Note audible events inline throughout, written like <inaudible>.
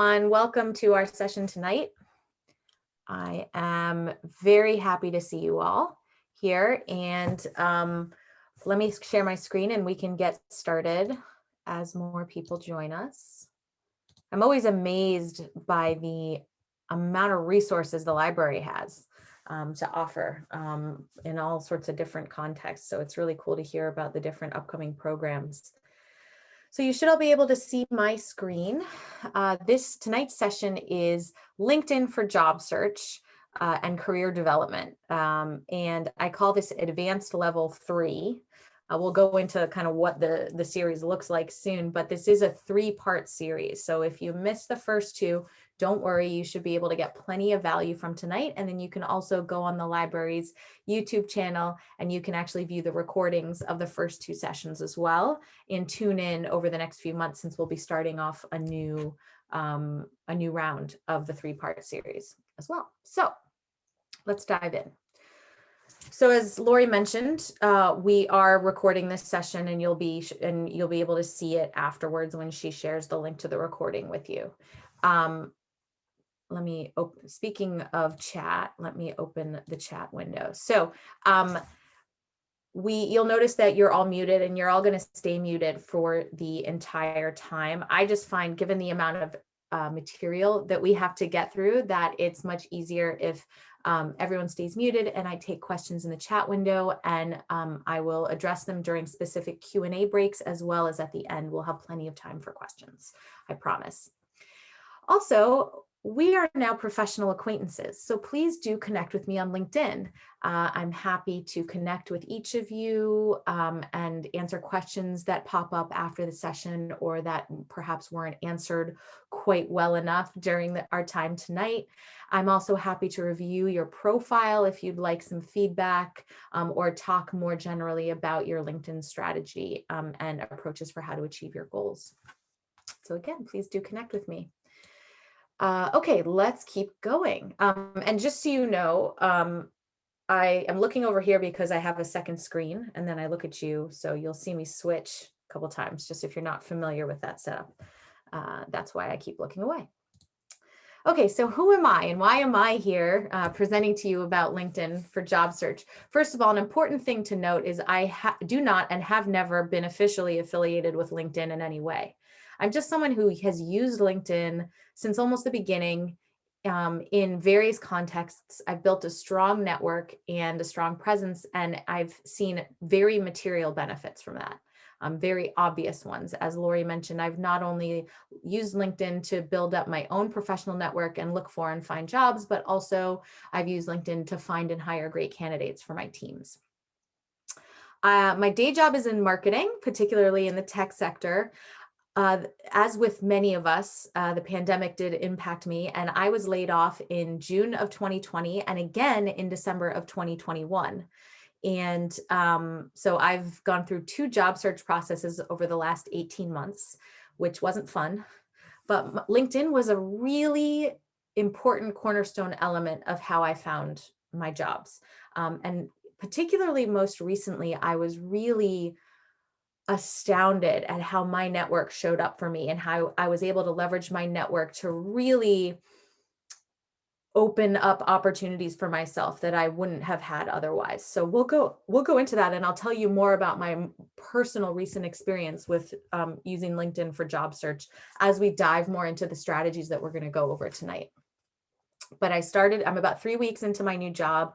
everyone. Welcome to our session tonight. I am very happy to see you all here and um, let me share my screen and we can get started as more people join us. I'm always amazed by the amount of resources the library has um, to offer um, in all sorts of different contexts. So it's really cool to hear about the different upcoming programs so you should all be able to see my screen. Uh, this tonight's session is LinkedIn for job search uh, and career development. Um, and I call this advanced level three. Uh, we'll go into kind of what the, the series looks like soon, but this is a three part series. So if you missed the first two, don't worry, you should be able to get plenty of value from tonight. And then you can also go on the library's YouTube channel and you can actually view the recordings of the first two sessions as well and tune in over the next few months since we'll be starting off a new um, a new round of the three part series as well. So let's dive in. So as Lori mentioned, uh, we are recording this session and you'll be and you'll be able to see it afterwards when she shares the link to the recording with you. Um, let me open, speaking of chat, let me open the chat window. So um, we, you'll notice that you're all muted and you're all gonna stay muted for the entire time. I just find given the amount of uh, material that we have to get through that it's much easier if um, everyone stays muted and I take questions in the chat window and um, I will address them during specific Q&A breaks as well as at the end. We'll have plenty of time for questions, I promise. Also, we are now professional acquaintances, so please do connect with me on LinkedIn. Uh, I'm happy to connect with each of you um, and answer questions that pop up after the session or that perhaps weren't answered quite well enough during the, our time tonight. I'm also happy to review your profile if you'd like some feedback um, or talk more generally about your LinkedIn strategy um, and approaches for how to achieve your goals. So again, please do connect with me. Uh, okay, let's keep going. Um, and just so you know, um, I am looking over here because I have a second screen and then I look at you. So you'll see me switch a couple times, just if you're not familiar with that setup. Uh, that's why I keep looking away. Okay, so who am I and why am I here uh, presenting to you about LinkedIn for job search? First of all, an important thing to note is I do not and have never been officially affiliated with LinkedIn in any way. I'm just someone who has used LinkedIn since almost the beginning um, in various contexts. I've built a strong network and a strong presence, and I've seen very material benefits from that. Um, very obvious ones. As Lori mentioned, I've not only used LinkedIn to build up my own professional network and look for and find jobs, but also I've used LinkedIn to find and hire great candidates for my teams. Uh, my day job is in marketing, particularly in the tech sector. Uh, as with many of us, uh, the pandemic did impact me and I was laid off in June of 2020 and again in December of 2021. And um, so I've gone through two job search processes over the last 18 months, which wasn't fun, but LinkedIn was a really important cornerstone element of how I found my jobs. Um, and particularly most recently, I was really astounded at how my network showed up for me and how I was able to leverage my network to really open up opportunities for myself that I wouldn't have had otherwise. So we'll go we'll go into that and I'll tell you more about my personal recent experience with um, using LinkedIn for job search as we dive more into the strategies that we're going to go over tonight. But I started, I'm about three weeks into my new job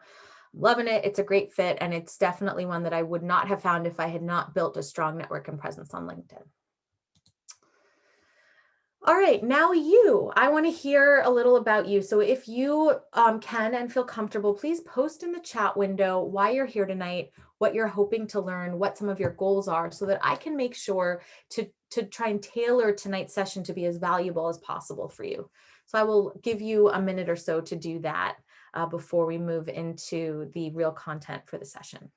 loving it. It's a great fit. And it's definitely one that I would not have found if I had not built a strong network and presence on LinkedIn. All right, now you, I want to hear a little about you. So if you um, can and feel comfortable, please post in the chat window why you're here tonight, what you're hoping to learn, what some of your goals are so that I can make sure to, to try and tailor tonight's session to be as valuable as possible for you. So I will give you a minute or so to do that uh, before we move into the real content for the session.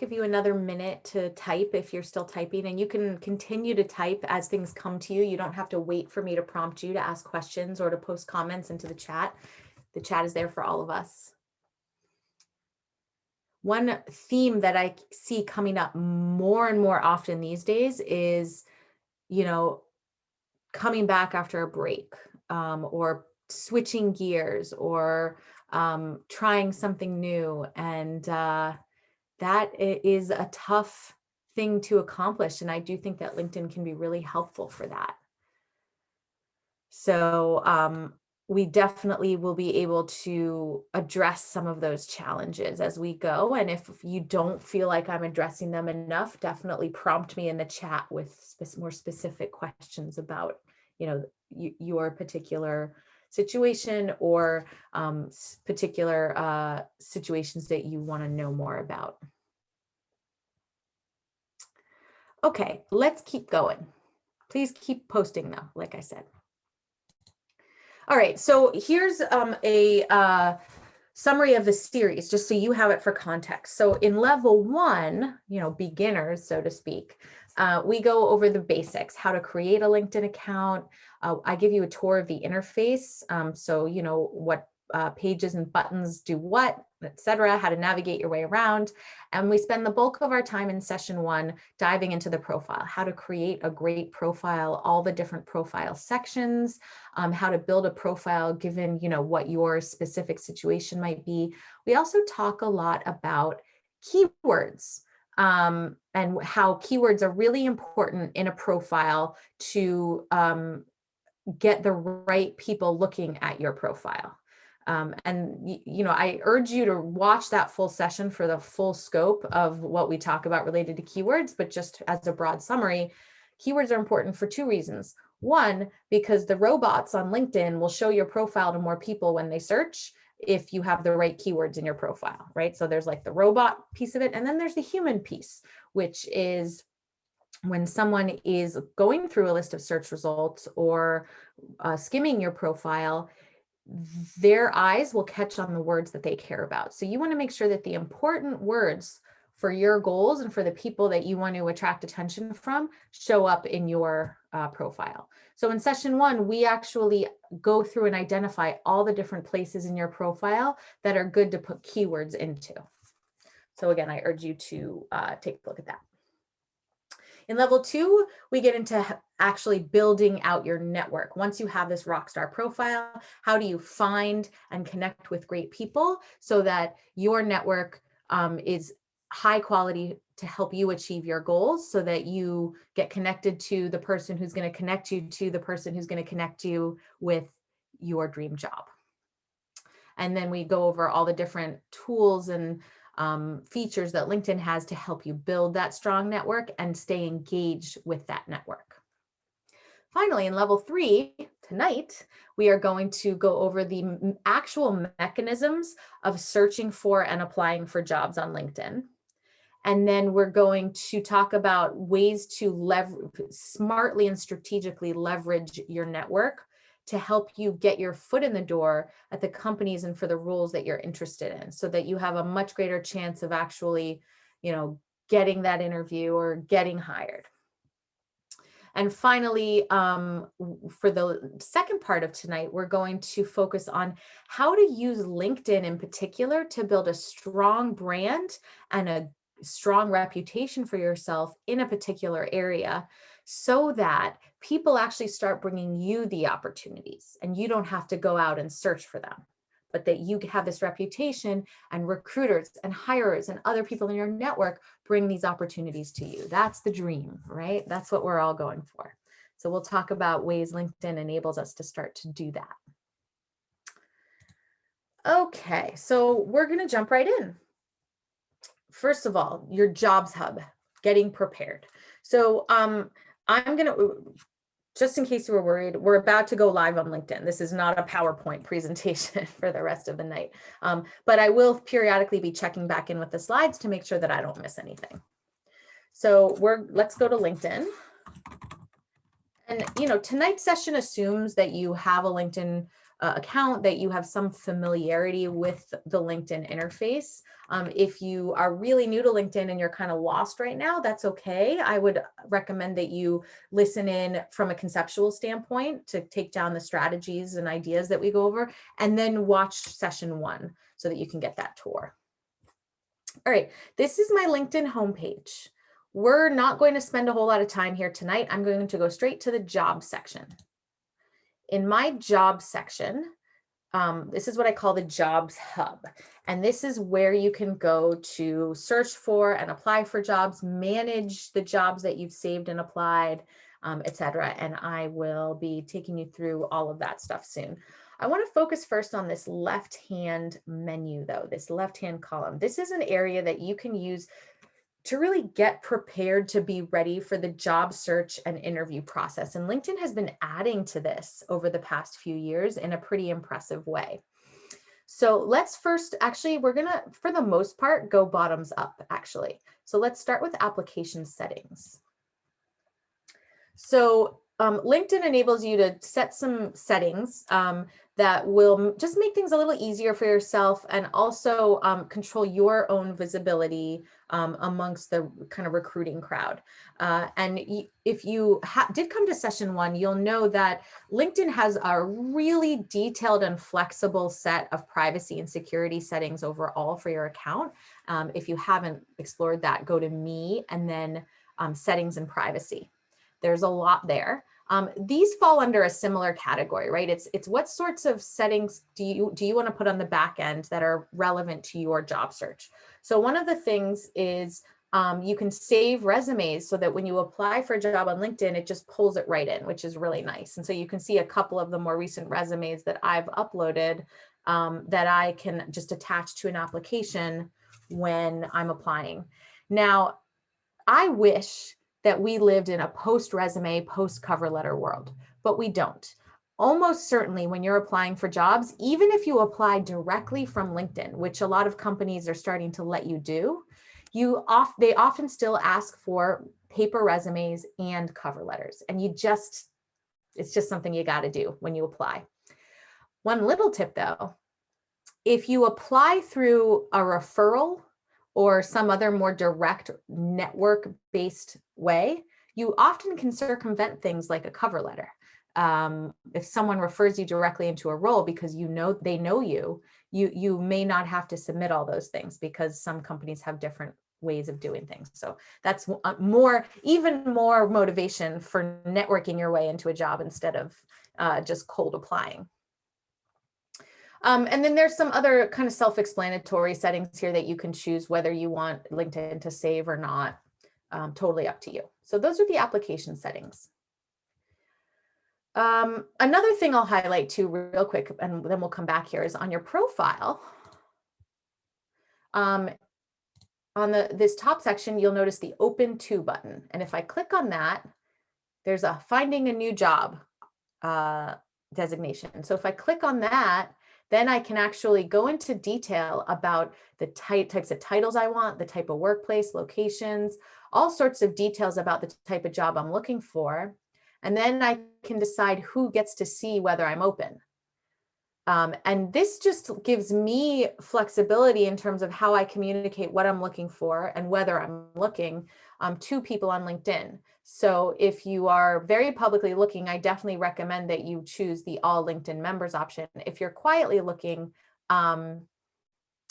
Give you another minute to type if you're still typing and you can continue to type as things come to you. You don't have to wait for me to prompt you to ask questions or to post comments into the chat. The chat is there for all of us. One theme that I see coming up more and more often these days is, you know, coming back after a break um, or switching gears or um, trying something new. And uh, that is a tough thing to accomplish. And I do think that LinkedIn can be really helpful for that. So um, we definitely will be able to address some of those challenges as we go. And if you don't feel like I'm addressing them enough, definitely prompt me in the chat with more specific questions about, you know, your particular situation or um, particular uh, situations that you want to know more about. Okay, let's keep going. Please keep posting though, like I said. All right, so here's um, a uh, summary of the series, just so you have it for context. So in level one, you know, beginners, so to speak, uh, we go over the basics, how to create a LinkedIn account. Uh, I give you a tour of the interface. Um, so, you know, what uh, pages and buttons do what, etc., how to navigate your way around. And we spend the bulk of our time in session one diving into the profile, how to create a great profile, all the different profile sections, um, how to build a profile given, you know, what your specific situation might be. We also talk a lot about keywords um, and how keywords are really important in a profile to um, get the right people looking at your profile. Um, and, you know, I urge you to watch that full session for the full scope of what we talk about related to keywords, but just as a broad summary, keywords are important for two reasons. One, because the robots on LinkedIn will show your profile to more people when they search if you have the right keywords in your profile, right? So there's like the robot piece of it, and then there's the human piece, which is when someone is going through a list of search results or uh, skimming your profile, their eyes will catch on the words that they care about. So you want to make sure that the important words for your goals and for the people that you want to attract attention from show up in your uh, profile. So in session one, we actually go through and identify all the different places in your profile that are good to put keywords into. So again, I urge you to uh, take a look at that. In level two, we get into actually building out your network. Once you have this rockstar profile, how do you find and connect with great people so that your network um, is high quality to help you achieve your goals so that you get connected to the person who's going to connect you to the person who's going to connect you with your dream job. And then we go over all the different tools and um, features that LinkedIn has to help you build that strong network and stay engaged with that network. Finally, in level three, tonight, we are going to go over the actual mechanisms of searching for and applying for jobs on LinkedIn. And then we're going to talk about ways to leverage smartly and strategically leverage your network to help you get your foot in the door at the companies and for the roles that you're interested in so that you have a much greater chance of actually, you know, getting that interview or getting hired. And finally, um, for the second part of tonight, we're going to focus on how to use LinkedIn in particular to build a strong brand and a strong reputation for yourself in a particular area so that people actually start bringing you the opportunities and you don't have to go out and search for them but that you have this reputation and recruiters and hirers and other people in your network bring these opportunities to you. That's the dream, right? That's what we're all going for. So we'll talk about ways LinkedIn enables us to start to do that. Okay, so we're going to jump right in. First of all, your jobs hub, getting prepared. So um, I'm going to, just in case you were worried, we're about to go live on LinkedIn. This is not a PowerPoint <laughs> presentation for the rest of the night, um, but I will periodically be checking back in with the slides to make sure that I don't miss anything. So we're, let's go to LinkedIn. And, you know, tonight's session assumes that you have a LinkedIn uh, account, that you have some familiarity with the LinkedIn interface. Um, if you are really new to LinkedIn and you're kind of lost right now, that's okay. I would recommend that you listen in from a conceptual standpoint to take down the strategies and ideas that we go over, and then watch session one so that you can get that tour. All right, this is my LinkedIn homepage. We're not going to spend a whole lot of time here tonight. I'm going to go straight to the job section. In my job section, um, this is what I call the jobs hub. And this is where you can go to search for and apply for jobs, manage the jobs that you've saved and applied, um, etc. And I will be taking you through all of that stuff soon. I want to focus first on this left-hand menu though, this left-hand column. This is an area that you can use to really get prepared to be ready for the job search and interview process. And LinkedIn has been adding to this over the past few years in a pretty impressive way. So let's first, actually, we're gonna, for the most part, go bottoms up, actually. So let's start with application settings. So um, LinkedIn enables you to set some settings um, that will just make things a little easier for yourself and also um, control your own visibility um, amongst the kind of recruiting crowd. Uh, and if you did come to session one, you'll know that LinkedIn has a really detailed and flexible set of privacy and security settings overall for your account. Um, if you haven't explored that, go to me and then um, settings and privacy. There's a lot there. Um, these fall under a similar category, right? It's it's what sorts of settings do you do you want to put on the back end that are relevant to your job search? So one of the things is um, you can save resumes so that when you apply for a job on LinkedIn, it just pulls it right in, which is really nice. And so you can see a couple of the more recent resumes that I've uploaded um, that I can just attach to an application when I'm applying. Now, I wish that we lived in a post resume, post cover letter world, but we don't. Almost certainly when you're applying for jobs, even if you apply directly from LinkedIn, which a lot of companies are starting to let you do, you off they often still ask for paper resumes and cover letters. And you just, it's just something you got to do when you apply. One little tip though, if you apply through a referral or some other more direct network based way, you often can circumvent things like a cover letter. Um, if someone refers you directly into a role because you know they know you, you, you may not have to submit all those things because some companies have different ways of doing things. So that's uh, more, even more motivation for networking your way into a job instead of uh, just cold applying. Um, and then there's some other kind of self-explanatory settings here that you can choose whether you want LinkedIn to save or not, um, totally up to you. So those are the application settings. Um, another thing I'll highlight too real quick, and then we'll come back here, is on your profile. Um, on the this top section, you'll notice the open to button. And if I click on that, there's a finding a new job uh, designation. So if I click on that, then I can actually go into detail about the type, types of titles I want, the type of workplace, locations, all sorts of details about the type of job I'm looking for. And then I can decide who gets to see whether I'm open. Um, and this just gives me flexibility in terms of how I communicate what I'm looking for and whether I'm looking um, to people on LinkedIn. So if you are very publicly looking, I definitely recommend that you choose the all LinkedIn members option. If you're quietly looking, um,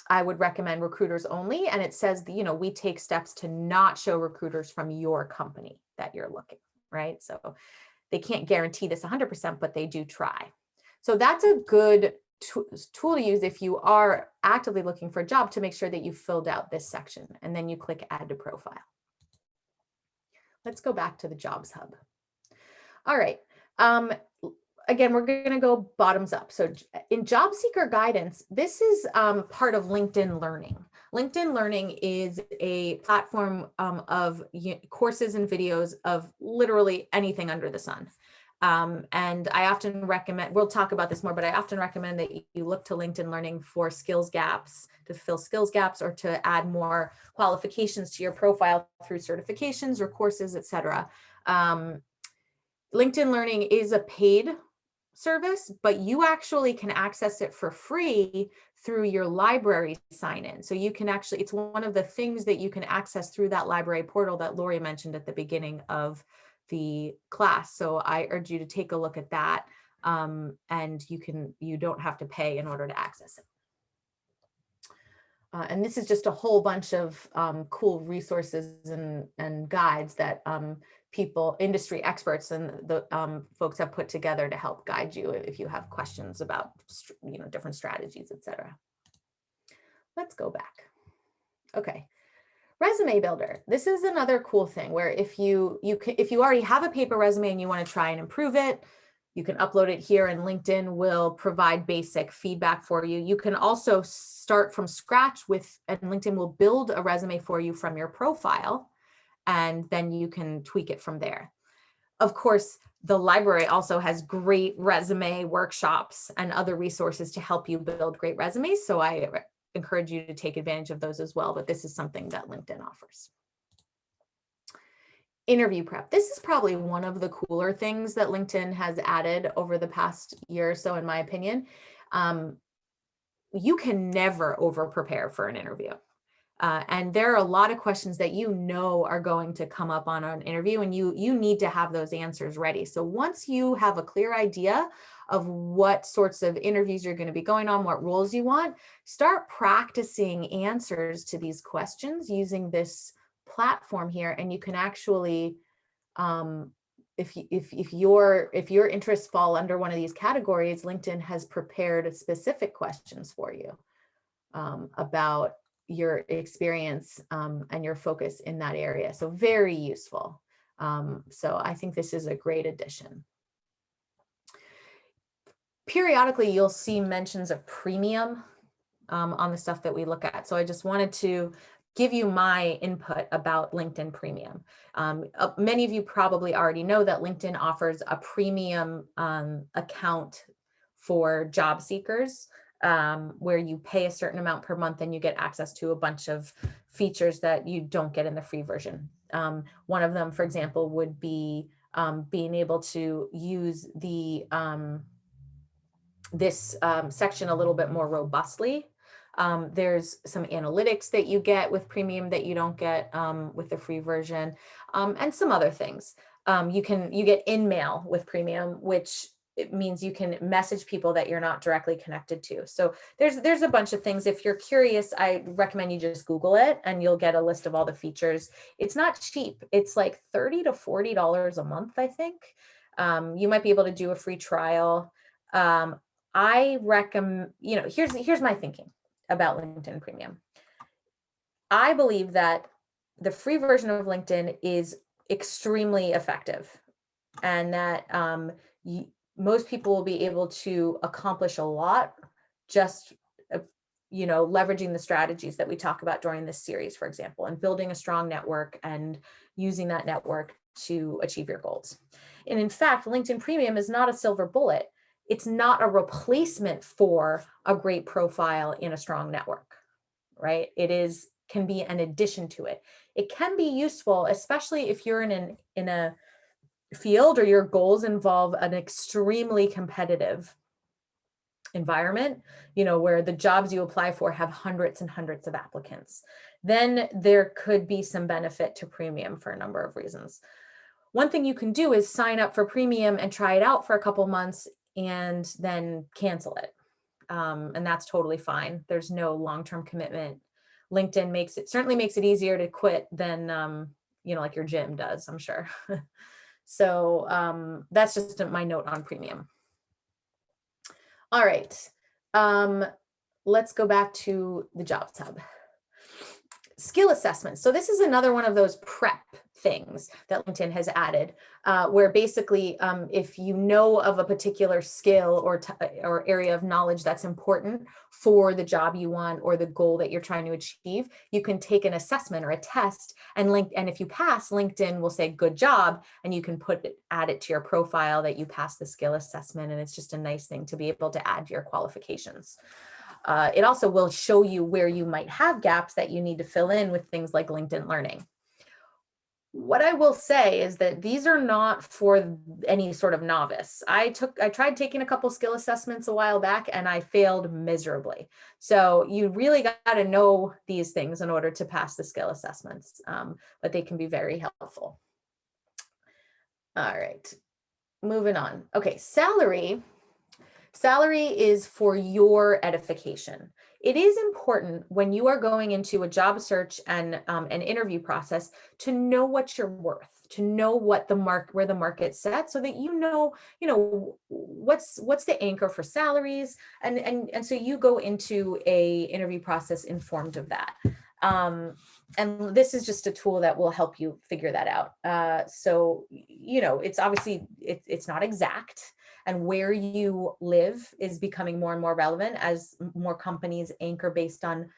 I would recommend recruiters only. And it says, you know, we take steps to not show recruiters from your company that you're looking, right? So they can't guarantee this 100%, but they do try. So that's a good tool to use if you are actively looking for a job to make sure that you filled out this section and then you click add to profile. Let's go back to the jobs hub. All right. Um, again, we're going to go bottoms up. So in job seeker guidance, this is um, part of LinkedIn Learning. LinkedIn Learning is a platform um, of courses and videos of literally anything under the sun. Um, and I often recommend, we'll talk about this more, but I often recommend that you look to LinkedIn Learning for skills gaps, to fill skills gaps or to add more qualifications to your profile through certifications or courses, etc. Um, LinkedIn Learning is a paid service, but you actually can access it for free through your library sign in. So you can actually, it's one of the things that you can access through that library portal that Lori mentioned at the beginning of the class. So I urge you to take a look at that um, and you can, you don't have to pay in order to access it. Uh, and this is just a whole bunch of um, cool resources and, and guides that um, people, industry experts and the um, folks have put together to help guide you if you have questions about you know, different strategies, etc. Let's go back. Okay, resume builder. This is another cool thing where if you, you can, if you already have a paper resume and you want to try and improve it, you can upload it here and LinkedIn will provide basic feedback for you. You can also start from scratch with, and LinkedIn will build a resume for you from your profile, and then you can tweak it from there. Of course, the library also has great resume workshops and other resources to help you build great resumes. So I encourage you to take advantage of those as well, but this is something that LinkedIn offers interview prep. This is probably one of the cooler things that LinkedIn has added over the past year or so, in my opinion. Um, you can never over prepare for an interview. Uh, and there are a lot of questions that you know are going to come up on an interview and you, you need to have those answers ready. So once you have a clear idea of what sorts of interviews you're going to be going on, what roles you want, start practicing answers to these questions using this platform here and you can actually um, if, if, if your if your interests fall under one of these categories, LinkedIn has prepared specific questions for you um, about your experience um, and your focus in that area. So very useful. Um, so I think this is a great addition. Periodically, you'll see mentions of premium um, on the stuff that we look at. So I just wanted to give you my input about LinkedIn Premium. Um, uh, many of you probably already know that LinkedIn offers a premium um, account for job seekers um, where you pay a certain amount per month and you get access to a bunch of features that you don't get in the free version. Um, one of them, for example, would be um, being able to use the um, this section a little bit more robustly um, there's some analytics that you get with premium that you don't get um, with the free version um, and some other things. Um, you can you get InMail with premium, which means you can message people that you're not directly connected to. So there's there's a bunch of things. If you're curious, I recommend you just Google it and you'll get a list of all the features. It's not cheap. It's like 30 to $40 a month, I think. Um, you might be able to do a free trial. Um, I recommend, you know, here's here's my thinking about LinkedIn Premium. I believe that the free version of LinkedIn is extremely effective and that um, most people will be able to accomplish a lot just uh, you know leveraging the strategies that we talk about during this series for example and building a strong network and using that network to achieve your goals and in fact linkedin premium is not a silver bullet it's not a replacement for a great profile in a strong network, right? It is can be an addition to it. It can be useful, especially if you're in an in a field or your goals involve an extremely competitive environment, you know, where the jobs you apply for have hundreds and hundreds of applicants, then there could be some benefit to premium for a number of reasons. One thing you can do is sign up for premium and try it out for a couple months and then cancel it. Um, and that's totally fine. There's no long-term commitment. LinkedIn makes it certainly makes it easier to quit than, um, you know, like your gym does, I'm sure. <laughs> so um, that's just my note on premium. All right, um, let's go back to the Jobs Hub. Skill assessment. So this is another one of those prep things that LinkedIn has added, uh, where basically um, if you know of a particular skill or, or area of knowledge that's important for the job you want or the goal that you're trying to achieve, you can take an assessment or a test and link. And if you pass, LinkedIn will say good job, and you can put it, add it to your profile that you passed the skill assessment. And it's just a nice thing to be able to add to your qualifications. Uh, it also will show you where you might have gaps that you need to fill in with things like LinkedIn Learning. What I will say is that these are not for any sort of novice. I took, I tried taking a couple skill assessments a while back and I failed miserably. So you really got to know these things in order to pass the skill assessments, um, but they can be very helpful. All right, moving on. Okay, salary. Salary is for your edification it is important when you are going into a job search and um, an interview process to know what you're worth to know what the mark where the market's set so that you know you know what's what's the anchor for salaries and and and so you go into a interview process informed of that. Um, and this is just a tool that will help you figure that out uh, so you know it's obviously it, it's not exact and where you live is becoming more and more relevant as more companies anchor based on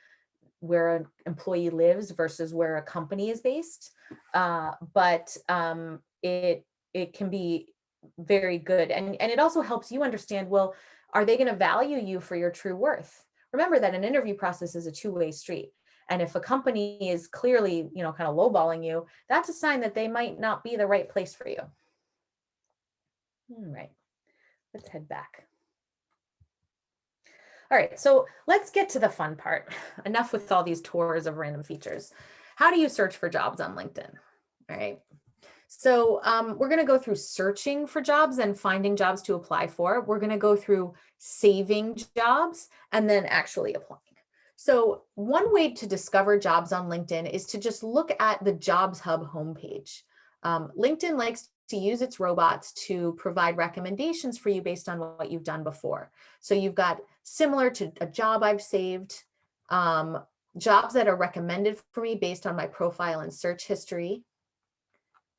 where an employee lives versus where a company is based. Uh, but um, it it can be very good. And, and it also helps you understand, well, are they gonna value you for your true worth? Remember that an interview process is a two-way street. And if a company is clearly, you know, kind of lowballing you, that's a sign that they might not be the right place for you. All right let's head back. All right, so let's get to the fun part. <laughs> Enough with all these tours of random features. How do you search for jobs on LinkedIn? All right. So um, we're going to go through searching for jobs and finding jobs to apply for. We're going to go through saving jobs and then actually applying. So one way to discover jobs on LinkedIn is to just look at the Jobs Hub homepage. Um, LinkedIn likes to use its robots to provide recommendations for you based on what you've done before. So you've got similar to a job I've saved, um, jobs that are recommended for me based on my profile and search history.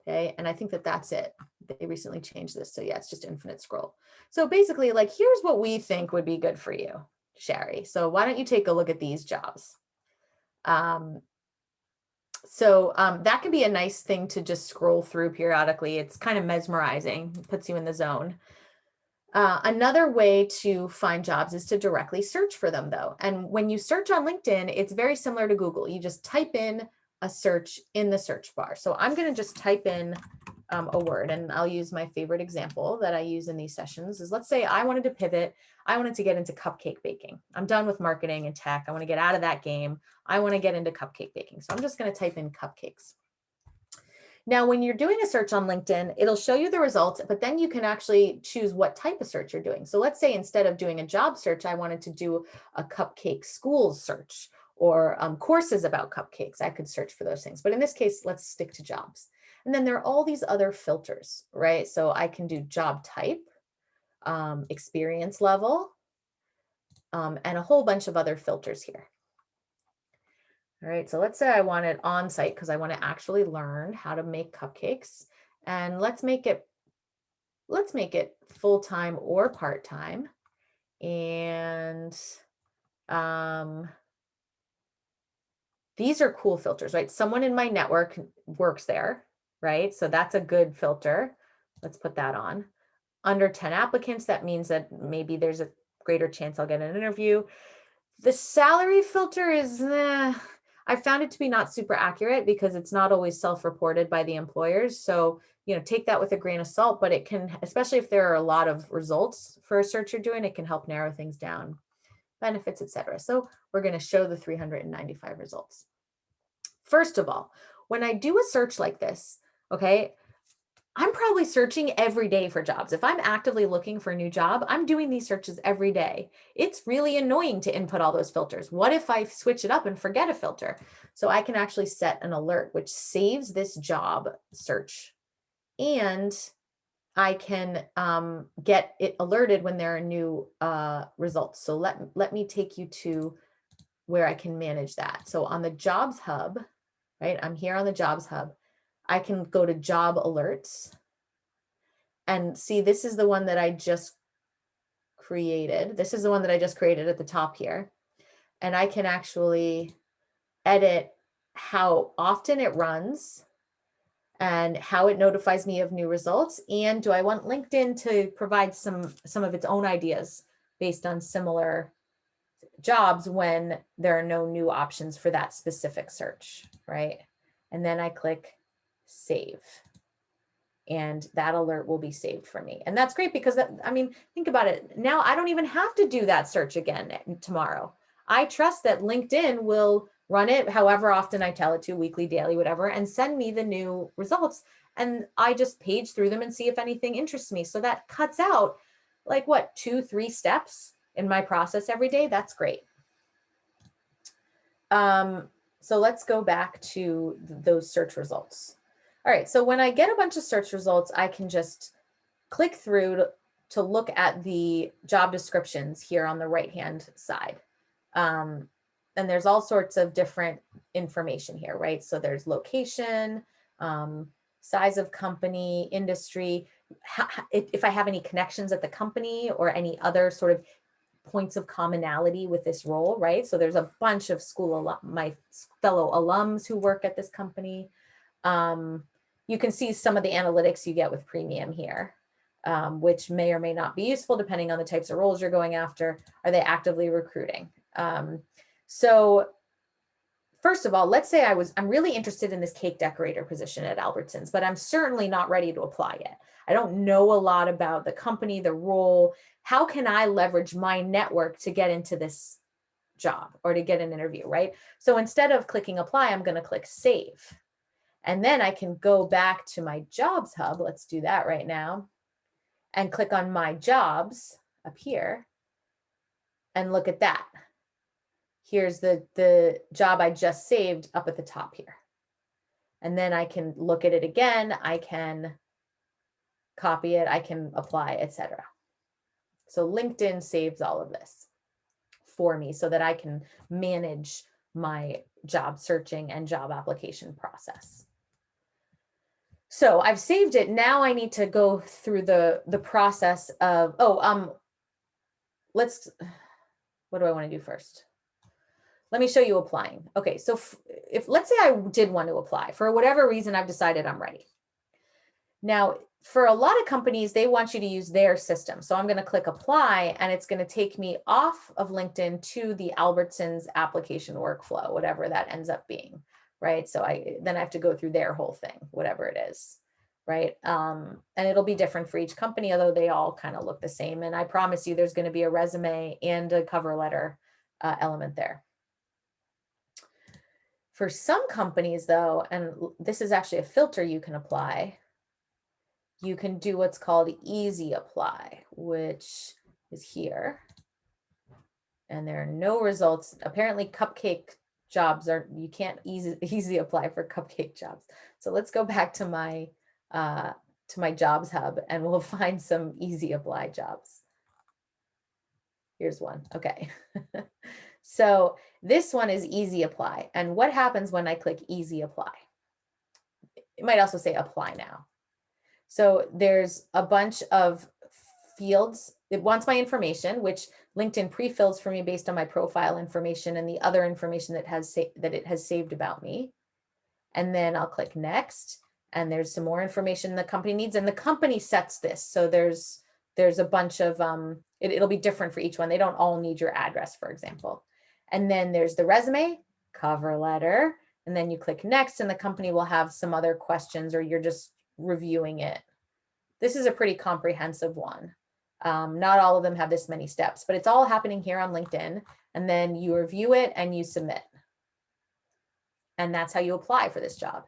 Okay, and I think that that's it. They recently changed this. So yeah, it's just infinite scroll. So basically like, here's what we think would be good for you, Sherry. So why don't you take a look at these jobs? Um, so um, that can be a nice thing to just scroll through periodically. It's kind of mesmerizing, it puts you in the zone. Uh, another way to find jobs is to directly search for them though. And when you search on LinkedIn, it's very similar to Google. You just type in a search in the search bar. So I'm going to just type in um, a word and I'll use my favorite example that I use in these sessions is let's say I wanted to pivot. I wanted to get into cupcake baking. I'm done with marketing and tech. I want to get out of that game. I want to get into cupcake baking. So I'm just going to type in cupcakes. Now, when you're doing a search on LinkedIn, it'll show you the results, but then you can actually choose what type of search you're doing. So let's say instead of doing a job search, I wanted to do a cupcake schools search or um, courses about cupcakes. I could search for those things. But in this case, let's stick to jobs. And then there are all these other filters, right? So I can do job type, um, experience level, um, and a whole bunch of other filters here. All right, so let's say I want it on site because I want to actually learn how to make cupcakes. And let's make it, let's make it full-time or part-time. And um, these are cool filters, right? Someone in my network works there right? So that's a good filter. Let's put that on. Under 10 applicants, that means that maybe there's a greater chance I'll get an interview. The salary filter is, eh, I found it to be not super accurate because it's not always self-reported by the employers. So, you know, take that with a grain of salt, but it can, especially if there are a lot of results for a search you're doing, it can help narrow things down, benefits, etc. So we're going to show the 395 results. First of all, when I do a search like this, okay, I'm probably searching every day for jobs. If I'm actively looking for a new job, I'm doing these searches every day. It's really annoying to input all those filters. What if I switch it up and forget a filter? So I can actually set an alert, which saves this job search. And I can um, get it alerted when there are new uh, results. So let, let me take you to where I can manage that. So on the jobs hub, right, I'm here on the jobs hub. I can go to job alerts and see this is the one that I just created. This is the one that I just created at the top here. And I can actually edit how often it runs and how it notifies me of new results. And do I want LinkedIn to provide some, some of its own ideas based on similar jobs when there are no new options for that specific search, right? And then I click save. And that alert will be saved for me. And that's great because that, I mean, think about it. Now I don't even have to do that search again tomorrow. I trust that LinkedIn will run it however often I tell it to, weekly, daily, whatever, and send me the new results. And I just page through them and see if anything interests me. So that cuts out like what, two, three steps in my process every day. That's great. Um, so let's go back to those search results. All right, so when I get a bunch of search results, I can just click through to, to look at the job descriptions here on the right-hand side. Um, and there's all sorts of different information here, right? So there's location, um, size of company, industry, if I have any connections at the company or any other sort of points of commonality with this role, right? So there's a bunch of school, alum, my fellow alums who work at this company. Um, you can see some of the analytics you get with premium here, um, which may or may not be useful depending on the types of roles you're going after. Are they actively recruiting? Um, so first of all, let's say I was, I'm really interested in this cake decorator position at Albertsons, but I'm certainly not ready to apply yet. I don't know a lot about the company, the role. How can I leverage my network to get into this job or to get an interview, right? So instead of clicking apply, I'm going to click save. And then I can go back to my jobs hub. Let's do that right now and click on my jobs up here and look at that here's the, the job I just saved up at the top here. And then I can look at it again. I can copy it. I can apply, etc. So LinkedIn saves all of this for me so that I can manage my job searching and job application process. So I've saved it. Now I need to go through the, the process of, oh, um, let's, what do I want to do first? let me show you applying. Okay, so if let's say I did want to apply for whatever reason, I've decided I'm ready. Now, for a lot of companies, they want you to use their system. So I'm going to click apply and it's going to take me off of LinkedIn to the Albertsons application workflow, whatever that ends up being, right? So I then I have to go through their whole thing, whatever it is, right? Um, and it'll be different for each company, although they all kind of look the same. And I promise you there's going to be a resume and a cover letter uh, element there. For some companies though, and this is actually a filter you can apply, you can do what's called easy apply, which is here. And there are no results. Apparently cupcake jobs are, you can't easy, <laughs> easy apply for cupcake jobs. So let's go back to my, uh, to my jobs hub and we'll <laughs> find some easy apply jobs. Here's one, okay. <laughs> So this one is easy apply. And what happens when I click easy apply? It might also say apply now. So there's a bunch of fields. It wants my information, which LinkedIn pre-fills for me based on my profile information and the other information that has that it has saved about me. And then I'll click next. And there's some more information the company needs. And the company sets this. So there's there's a bunch of, um, it, it'll be different for each one. They don't all need your address, for example. And then there's the resume, cover letter, and then you click next and the company will have some other questions or you're just reviewing it. This is a pretty comprehensive one. Um, not all of them have this many steps, but it's all happening here on LinkedIn. And then you review it and you submit. And that's how you apply for this job.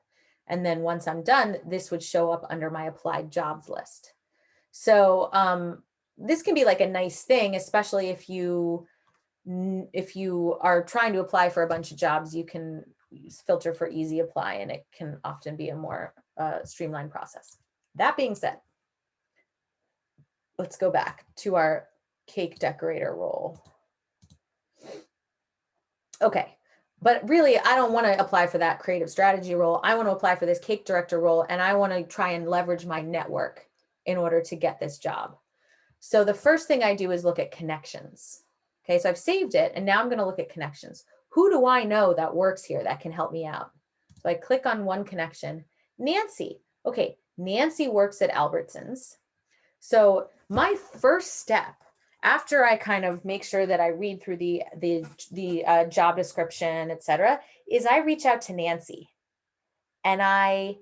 And then once I'm done, this would show up under my applied jobs list. So um, this can be like a nice thing, especially if you if you are trying to apply for a bunch of jobs, you can filter for easy apply and it can often be a more uh, streamlined process. That being said, let's go back to our cake decorator role. Okay, but really I don't want to apply for that creative strategy role. I want to apply for this cake director role and I want to try and leverage my network in order to get this job. So the first thing I do is look at connections. Okay, so I've saved it and now I'm gonna look at connections. Who do I know that works here that can help me out? So I click on one connection, Nancy. Okay, Nancy works at Albertsons. So my first step after I kind of make sure that I read through the, the, the uh, job description, et cetera, is I reach out to Nancy and I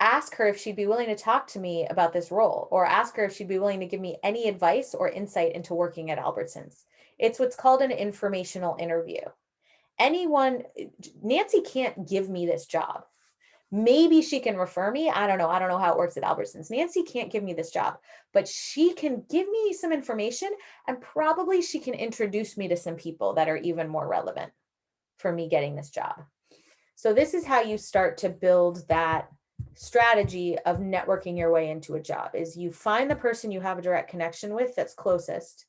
ask her if she'd be willing to talk to me about this role or ask her if she'd be willing to give me any advice or insight into working at Albertsons. It's what's called an informational interview. Anyone, Nancy can't give me this job. Maybe she can refer me. I don't know. I don't know how it works at Albertsons. Nancy can't give me this job, but she can give me some information and probably she can introduce me to some people that are even more relevant for me getting this job. So this is how you start to build that strategy of networking your way into a job is you find the person you have a direct connection with that's closest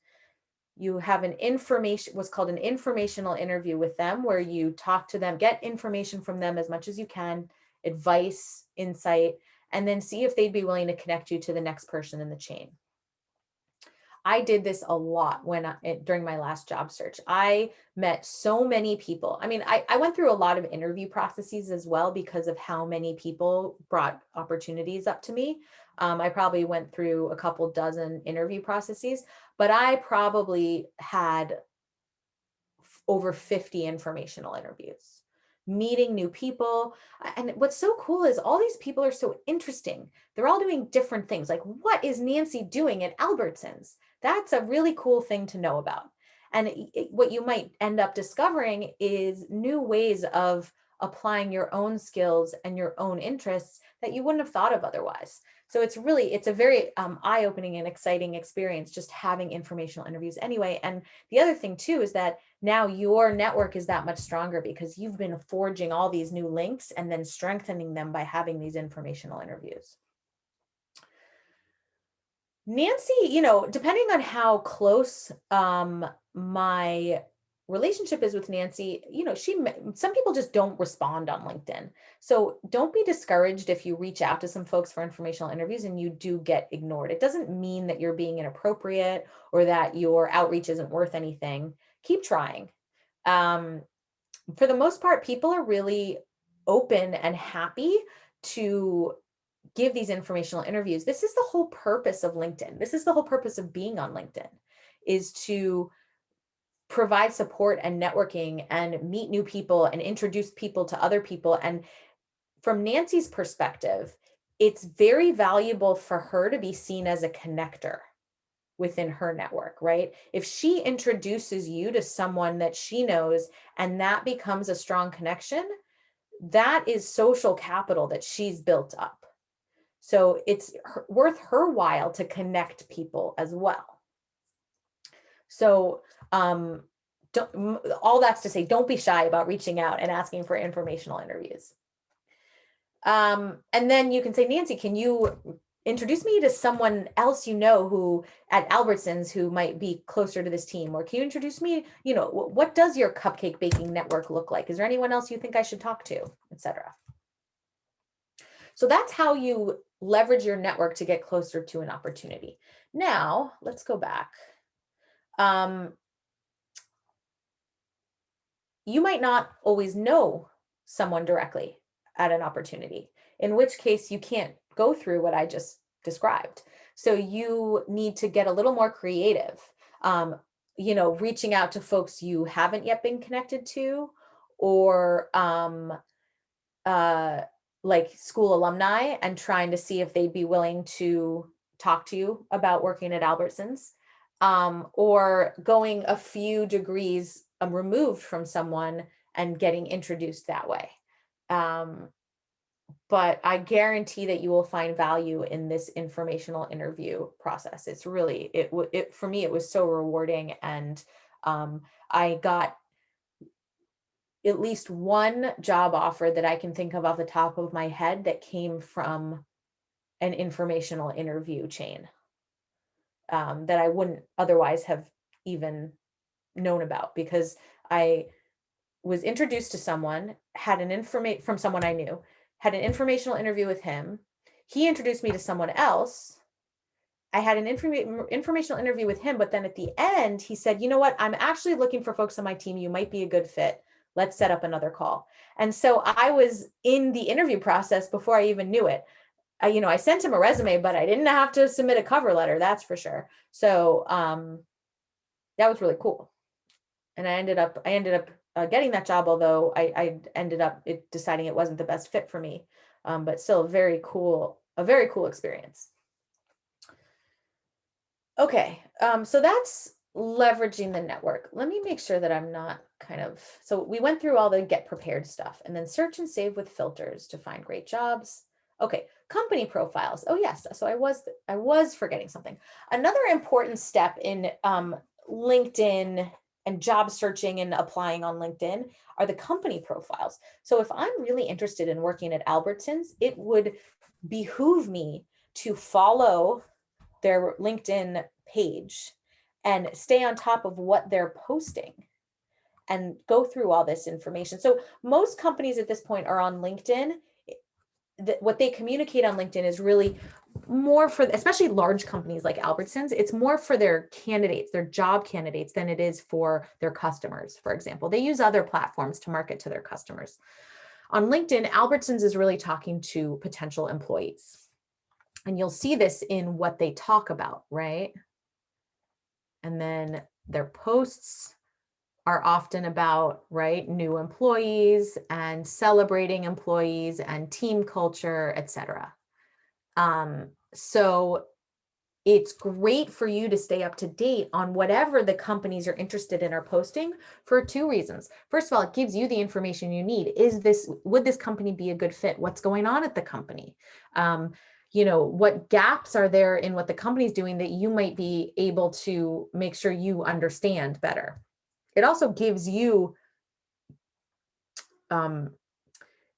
you have an information what's called an informational interview with them where you talk to them get information from them as much as you can advice insight and then see if they'd be willing to connect you to the next person in the chain I did this a lot when I, during my last job search. I met so many people. I mean, I, I went through a lot of interview processes as well because of how many people brought opportunities up to me. Um, I probably went through a couple dozen interview processes, but I probably had over 50 informational interviews meeting new people. And what's so cool is all these people are so interesting. They're all doing different things. Like, what is Nancy doing at Albertsons? That's a really cool thing to know about. And it, what you might end up discovering is new ways of applying your own skills and your own interests that you wouldn't have thought of otherwise. So it's really, it's a very um, eye-opening and exciting experience just having informational interviews anyway. And the other thing too is that now your network is that much stronger because you've been forging all these new links and then strengthening them by having these informational interviews. Nancy, you know, depending on how close um, my relationship is with Nancy, you know, she, some people just don't respond on LinkedIn. So don't be discouraged if you reach out to some folks for informational interviews and you do get ignored. It doesn't mean that you're being inappropriate or that your outreach isn't worth anything. Keep trying. Um, for the most part, people are really open and happy to give these informational interviews. This is the whole purpose of LinkedIn. This is the whole purpose of being on LinkedIn is to provide support and networking and meet new people and introduce people to other people. And from Nancy's perspective, it's very valuable for her to be seen as a connector within her network, right? If she introduces you to someone that she knows and that becomes a strong connection, that is social capital that she's built up. So it's worth her while to connect people as well. So um, all that's to say, don't be shy about reaching out and asking for informational interviews. Um, and then you can say, Nancy, can you introduce me to someone else you know who at Albertsons who might be closer to this team? Or can you introduce me, you know, what does your cupcake baking network look like? Is there anyone else you think I should talk to, etc. So that's how you leverage your network to get closer to an opportunity. Now, let's go back. Um, you might not always know someone directly at an opportunity, in which case you can't go through what I just described. So you need to get a little more creative, um, you know, reaching out to folks you haven't yet been connected to or um, uh, like school alumni and trying to see if they'd be willing to talk to you about working at Albertsons um, or going a few degrees um, removed from someone and getting introduced that way. Um, but I guarantee that you will find value in this informational interview process. It's really, it, it for me, it was so rewarding. And um, I got at least one job offer that I can think of off the top of my head that came from an informational interview chain um, that I wouldn't otherwise have even known about because I was introduced to someone, had an information from someone I knew, had an informational interview with him. He introduced me to someone else. I had an informa informational interview with him, but then at the end, he said, you know what, I'm actually looking for folks on my team. You might be a good fit. Let's set up another call. And so I was in the interview process before I even knew it. I, you know, I sent him a resume, but I didn't have to submit a cover letter, that's for sure. So um, that was really cool and I ended up I ended up uh, getting that job, although I, I ended up it, deciding it wasn't the best fit for me. um, but still very cool, a very cool experience. Okay, um, so that's leveraging the network. Let me make sure that I'm not kind of, so we went through all the get prepared stuff and then search and save with filters to find great jobs. Okay, company profiles. Oh yes, so I was, I was forgetting something. Another important step in um, LinkedIn and job searching and applying on LinkedIn are the company profiles. So if I'm really interested in working at Albertsons, it would behoove me to follow their LinkedIn page and stay on top of what they're posting and go through all this information. So most companies at this point are on LinkedIn. what they communicate on LinkedIn is really more for, especially large companies like Albertsons, it's more for their candidates, their job candidates than it is for their customers, for example. They use other platforms to market to their customers. On LinkedIn, Albertsons is really talking to potential employees. And you'll see this in what they talk about, right? And then their posts are often about, right, new employees and celebrating employees and team culture, etc. Um, so it's great for you to stay up to date on whatever the companies you're interested in are posting for two reasons. First of all, it gives you the information you need. Is this, would this company be a good fit? What's going on at the company? Um, you know, what gaps are there in what the company's doing that you might be able to make sure you understand better. It also gives you um,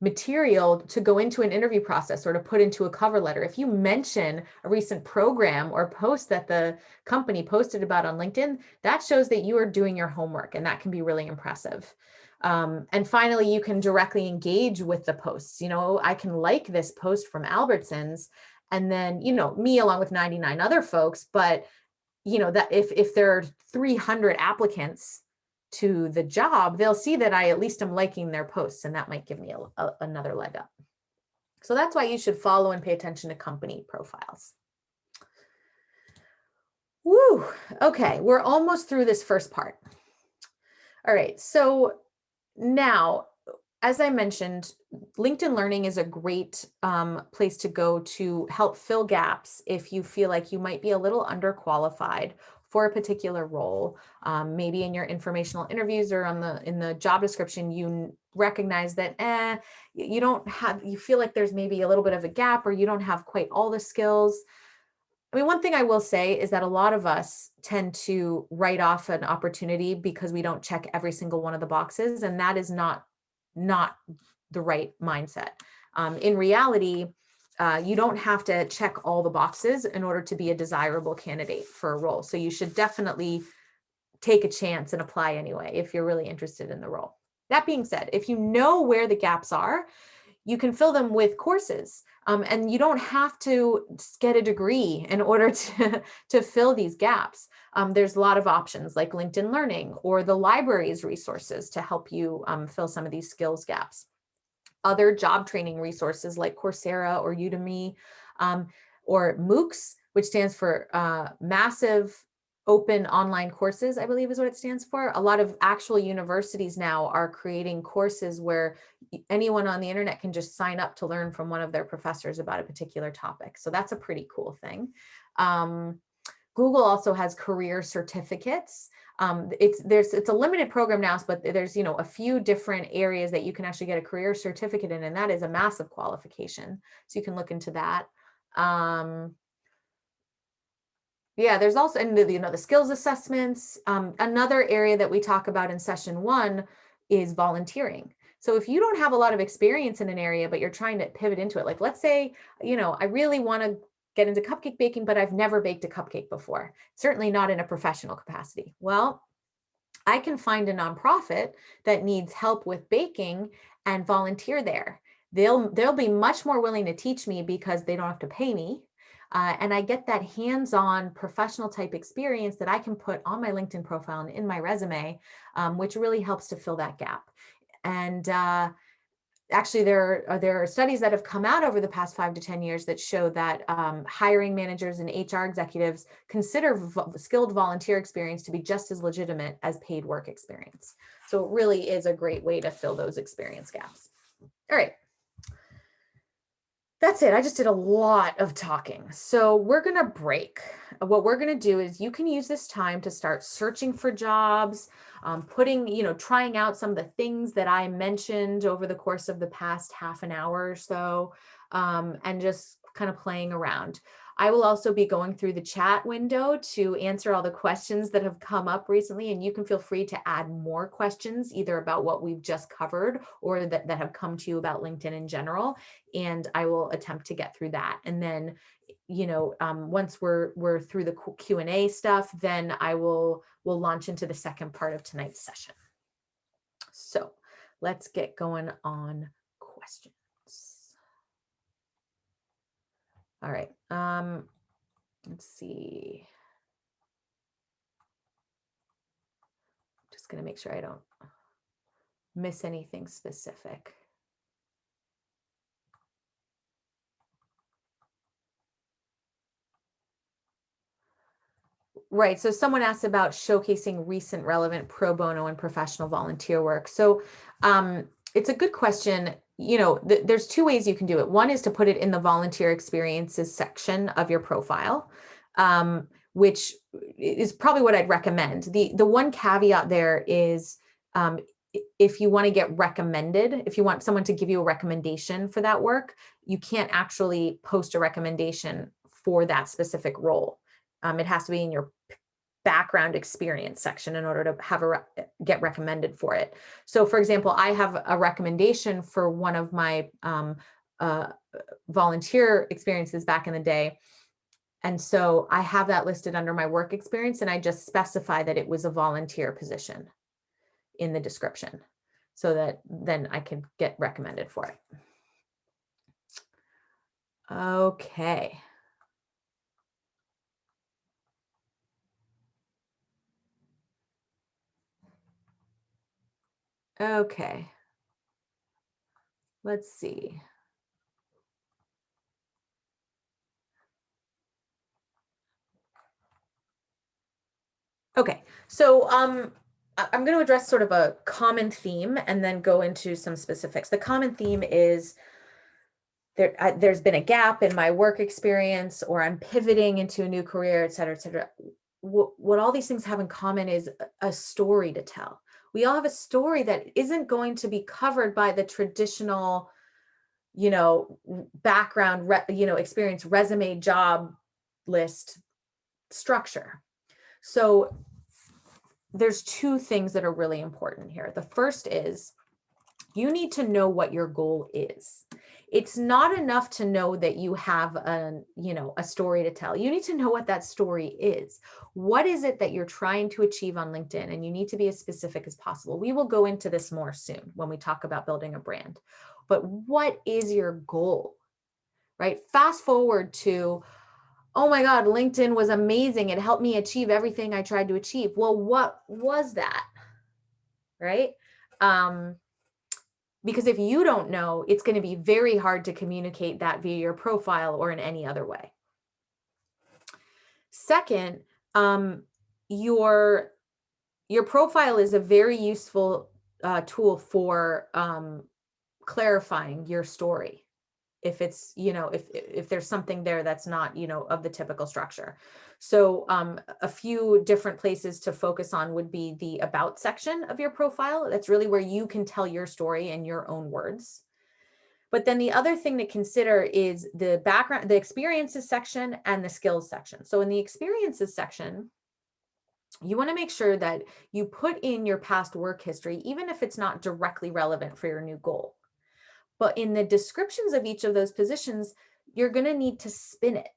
material to go into an interview process or to put into a cover letter. If you mention a recent program or post that the company posted about on LinkedIn, that shows that you are doing your homework and that can be really impressive. Um, and finally, you can directly engage with the posts. You know, I can like this post from Albertsons and then, you know, me along with 99 other folks, but you know, that if, if there are 300 applicants to the job, they'll see that I at least am liking their posts and that might give me a, a, another leg up. So that's why you should follow and pay attention to company profiles. Woo, okay, we're almost through this first part. All right, so now, as I mentioned, LinkedIn Learning is a great um, place to go to help fill gaps if you feel like you might be a little underqualified for a particular role. Um, maybe in your informational interviews or on the in the job description, you recognize that eh, you don't have, you feel like there's maybe a little bit of a gap or you don't have quite all the skills. I mean, one thing I will say is that a lot of us tend to write off an opportunity because we don't check every single one of the boxes, and that is not not the right mindset. Um, in reality, uh, you don't have to check all the boxes in order to be a desirable candidate for a role. So you should definitely take a chance and apply anyway if you're really interested in the role. That being said, if you know where the gaps are, you can fill them with courses. Um, and you don't have to get a degree in order <laughs> to, to fill these gaps. Um, there's a lot of options like LinkedIn Learning or the library's resources to help you um, fill some of these skills gaps. Other job training resources like Coursera or Udemy um, or MOOCs, which stands for uh, Massive open online courses, I believe is what it stands for. A lot of actual universities now are creating courses where anyone on the internet can just sign up to learn from one of their professors about a particular topic. So that's a pretty cool thing. Um, Google also has career certificates. Um, it's there's it's a limited program now, but there's you know a few different areas that you can actually get a career certificate in, and that is a massive qualification. So you can look into that. Um, yeah, there's also, and the, you know, the skills assessments. Um, another area that we talk about in session one is volunteering. So if you don't have a lot of experience in an area, but you're trying to pivot into it, like let's say, you know, I really want to get into cupcake baking, but I've never baked a cupcake before, certainly not in a professional capacity. Well, I can find a nonprofit that needs help with baking and volunteer there. They'll, they'll be much more willing to teach me because they don't have to pay me uh, and I get that hands-on professional type experience that I can put on my LinkedIn profile and in my resume, um, which really helps to fill that gap. And uh, actually there are, there are studies that have come out over the past five to 10 years that show that um, hiring managers and HR executives consider skilled volunteer experience to be just as legitimate as paid work experience. So it really is a great way to fill those experience gaps. All right. That's it. I just did a lot of talking. So we're going to break. What we're going to do is you can use this time to start searching for jobs, um, putting, you know, trying out some of the things that I mentioned over the course of the past half an hour or so, um, and just kind of playing around. I will also be going through the chat window to answer all the questions that have come up recently, and you can feel free to add more questions either about what we've just covered or that, that have come to you about LinkedIn in general, and I will attempt to get through that. And then, you know, um, once we're we're through the Q&A stuff, then I will will launch into the second part of tonight's session. So let's get going on questions. All right. Um, let's see. Just going to make sure I don't miss anything specific. Right. So someone asked about showcasing recent relevant pro bono and professional volunteer work. So um, it's a good question you know, th there's two ways you can do it. One is to put it in the volunteer experiences section of your profile, um, which is probably what I'd recommend. The, the one caveat there is um, if you want to get recommended, if you want someone to give you a recommendation for that work, you can't actually post a recommendation for that specific role. Um, it has to be in your background experience section in order to have a re get recommended for it. So for example, I have a recommendation for one of my um, uh, volunteer experiences back in the day. And so I have that listed under my work experience and I just specify that it was a volunteer position in the description so that then I can get recommended for it. Okay. Okay. Let's see. Okay, so um, I'm going to address sort of a common theme and then go into some specifics. The common theme is there, I, there's been a gap in my work experience or I'm pivoting into a new career, et cetera, et cetera. What, what all these things have in common is a story to tell we all have a story that isn't going to be covered by the traditional you know background you know experience resume job list structure. So there's two things that are really important here. The first is you need to know what your goal is it's not enough to know that you have a you know a story to tell. You need to know what that story is. What is it that you're trying to achieve on linkedin? And you need to be as specific as possible. We will go into this more soon when we talk about building a brand. But what is your goal? Right? Fast forward to oh my god linkedin was amazing. It helped me achieve everything i tried to achieve. Well what was that? Right? Um because if you don't know, it's going to be very hard to communicate that via your profile or in any other way. Second, um, your, your profile is a very useful uh, tool for um, clarifying your story if it's, you know, if, if there's something there that's not, you know, of the typical structure. So um, a few different places to focus on would be the about section of your profile. That's really where you can tell your story in your own words. But then the other thing to consider is the background, the experiences section and the skills section. So in the experiences section, you want to make sure that you put in your past work history, even if it's not directly relevant for your new goal. But in the descriptions of each of those positions, you're going to need to spin it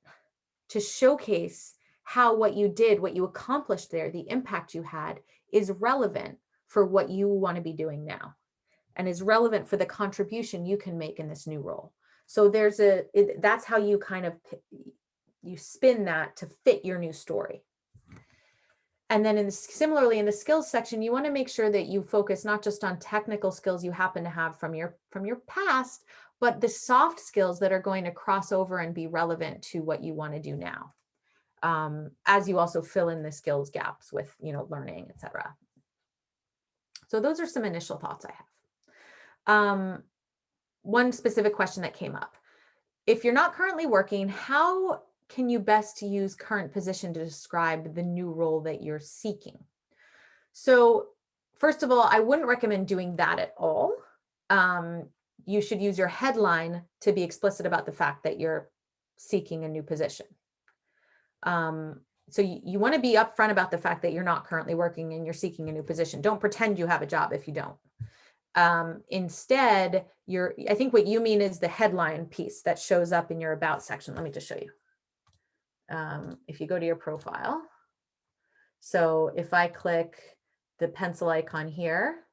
to showcase how what you did, what you accomplished there, the impact you had is relevant for what you want to be doing now and is relevant for the contribution you can make in this new role. So there's a, it, that's how you kind of, you spin that to fit your new story. And then in the, similarly in the skills section, you want to make sure that you focus not just on technical skills you happen to have from your from your past, but the soft skills that are going to cross over and be relevant to what you want to do now. Um, as you also fill in the skills gaps with, you know, learning, etc. So those are some initial thoughts I have. Um, one specific question that came up. if you're not currently working, how can you best use current position to describe the new role that you're seeking? So first of all, I wouldn't recommend doing that at all. Um, you should use your headline to be explicit about the fact that you're seeking a new position. Um, so you, you want to be upfront about the fact that you're not currently working and you're seeking a new position. Don't pretend you have a job if you don't. Um, instead, you're, I think what you mean is the headline piece that shows up in your about section. Let me just show you. Um, if you go to your profile. So if I click the pencil icon here,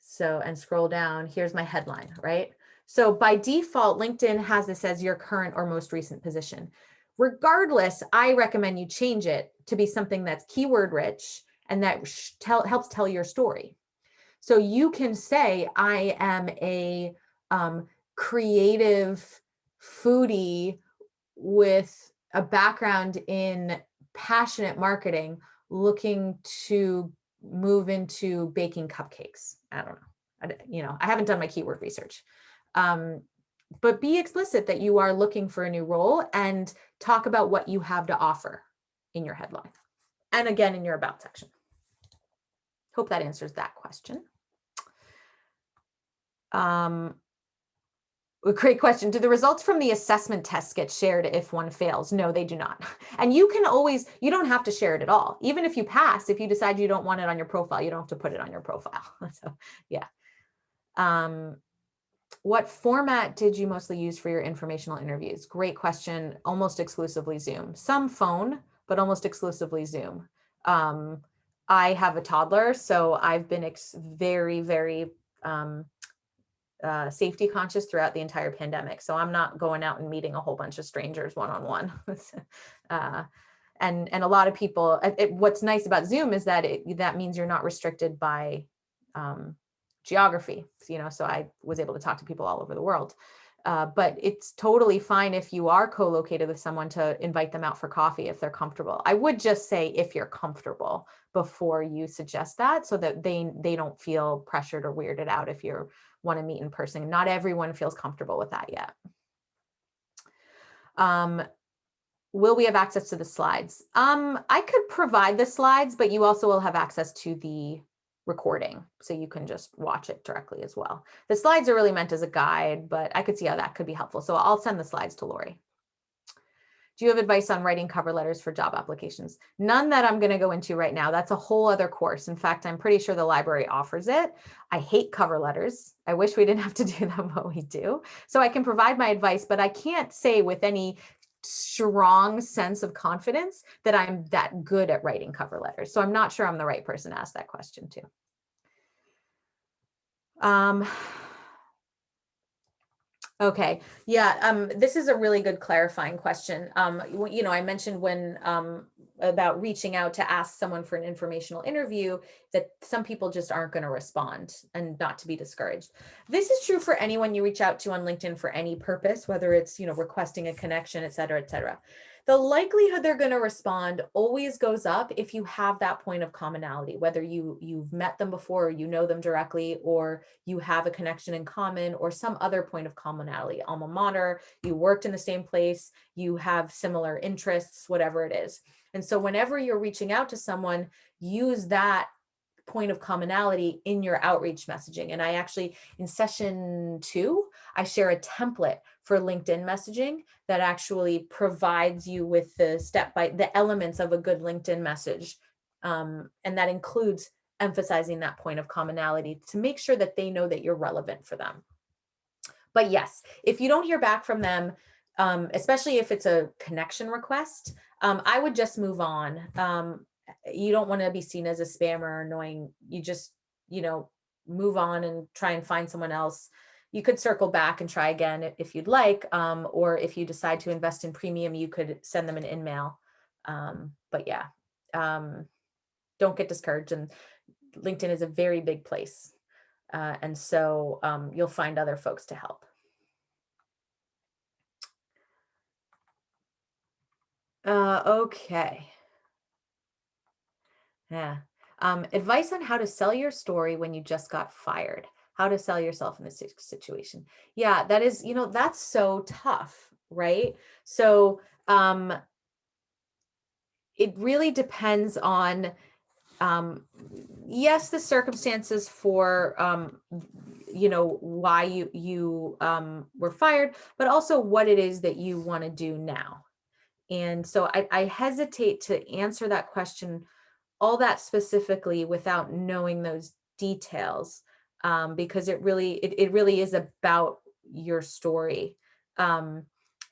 so and scroll down, here's my headline, right? So by default, LinkedIn has this as your current or most recent position. Regardless, I recommend you change it to be something that's keyword rich and that tell, helps tell your story. So you can say, I am a um, creative foodie with a background in passionate marketing looking to move into baking cupcakes. I don't know. I, you know, I haven't done my keyword research. Um, but be explicit that you are looking for a new role and talk about what you have to offer in your headline. And again, in your about section. Hope that answers that question. Um, a great question. Do the results from the assessment test get shared if one fails? No, they do not. And you can always, you don't have to share it at all. Even if you pass, if you decide you don't want it on your profile, you don't have to put it on your profile. <laughs> so yeah. Um, what format did you mostly use for your informational interviews? Great question. Almost exclusively Zoom. Some phone, but almost exclusively Zoom. Um, I have a toddler, so I've been very, very um, uh, safety conscious throughout the entire pandemic. So I'm not going out and meeting a whole bunch of strangers one-on-one. -on <laughs> -one. uh, and, and a lot of people, it, what's nice about Zoom is that it, that means you're not restricted by um, geography, you know, so I was able to talk to people all over the world. Uh, but it's totally fine if you are co-located with someone to invite them out for coffee if they're comfortable. I would just say if you're comfortable before you suggest that so that they they don't feel pressured or weirded out if you want to meet in person. Not everyone feels comfortable with that yet. Um, will we have access to the slides? Um, I could provide the slides, but you also will have access to the recording so you can just watch it directly as well. The slides are really meant as a guide, but I could see how that could be helpful. So I'll send the slides to Lori. Do you have advice on writing cover letters for job applications? None that I'm going to go into right now. That's a whole other course. In fact, I'm pretty sure the library offers it. I hate cover letters. I wish we didn't have to <laughs> do them, but we do. So I can provide my advice, but I can't say with any strong sense of confidence that I'm that good at writing cover letters. So I'm not sure I'm the right person to ask that question to. Um, okay, yeah, um, this is a really good clarifying question. Um, you know, I mentioned when um, about reaching out to ask someone for an informational interview that some people just aren't going to respond and not to be discouraged. This is true for anyone you reach out to on LinkedIn for any purpose, whether it's, you know, requesting a connection, et cetera, et cetera the likelihood they're going to respond always goes up if you have that point of commonality, whether you, you've met them before, or you know them directly, or you have a connection in common or some other point of commonality, alma mater, you worked in the same place, you have similar interests, whatever it is. And so whenever you're reaching out to someone, use that point of commonality in your outreach messaging. And I actually, in session two, I share a template for LinkedIn messaging that actually provides you with the step by the elements of a good LinkedIn message. Um, and that includes emphasizing that point of commonality to make sure that they know that you're relevant for them. But yes, if you don't hear back from them, um, especially if it's a connection request, um, I would just move on. Um, you don't want to be seen as a spammer or annoying. You just, you know, move on and try and find someone else. You could circle back and try again if you'd like, um, or if you decide to invest in premium, you could send them an InMail. Um, but yeah, um, don't get discouraged. And LinkedIn is a very big place. Uh, and so um, you'll find other folks to help. Uh, okay. Yeah. Um, advice on how to sell your story when you just got fired. How to sell yourself in this situation. Yeah, that is, you know, that's so tough, right? So um, it really depends on, um, yes, the circumstances for, um, you know, why you, you um, were fired, but also what it is that you want to do now. And so I, I hesitate to answer that question all that specifically without knowing those details um, because it really it, it really is about your story. Um,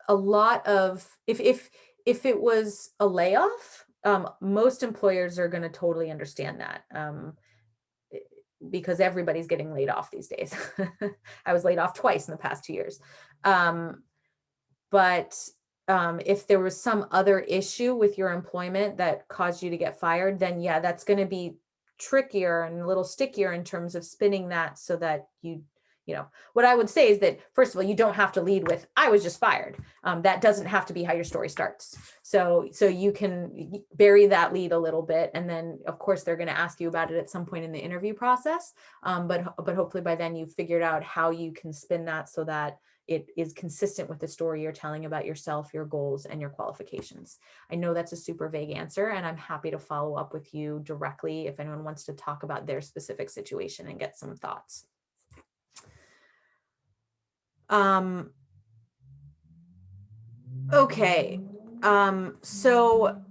a lot of if if if it was a layoff, um, most employers are going to totally understand that um, eh, because everybody's getting laid off these days. <laughs> I was laid off twice in the past two years. Um, but um, if there was some other issue with your employment that caused you to get fired, then yeah, that's going to be trickier and a little stickier in terms of spinning that so that you you know what i would say is that first of all you don't have to lead with i was just fired. Um, that doesn't have to be how your story starts. So so you can bury that lead a little bit and then of course they're going to ask you about it at some point in the interview process. Um, but but hopefully by then you've figured out how you can spin that so that it is consistent with the story you're telling about yourself, your goals, and your qualifications. I know that's a super vague answer, and I'm happy to follow up with you directly if anyone wants to talk about their specific situation and get some thoughts. Um, okay, um, so,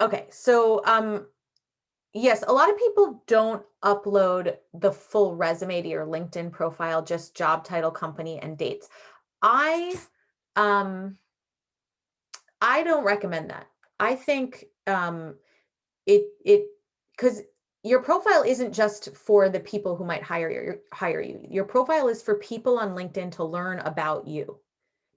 okay, so um, Yes, a lot of people don't upload the full resume to your LinkedIn profile, just job title, company, and dates. I um I don't recommend that. I think um it it because your profile isn't just for the people who might hire you hire you. Your profile is for people on LinkedIn to learn about you.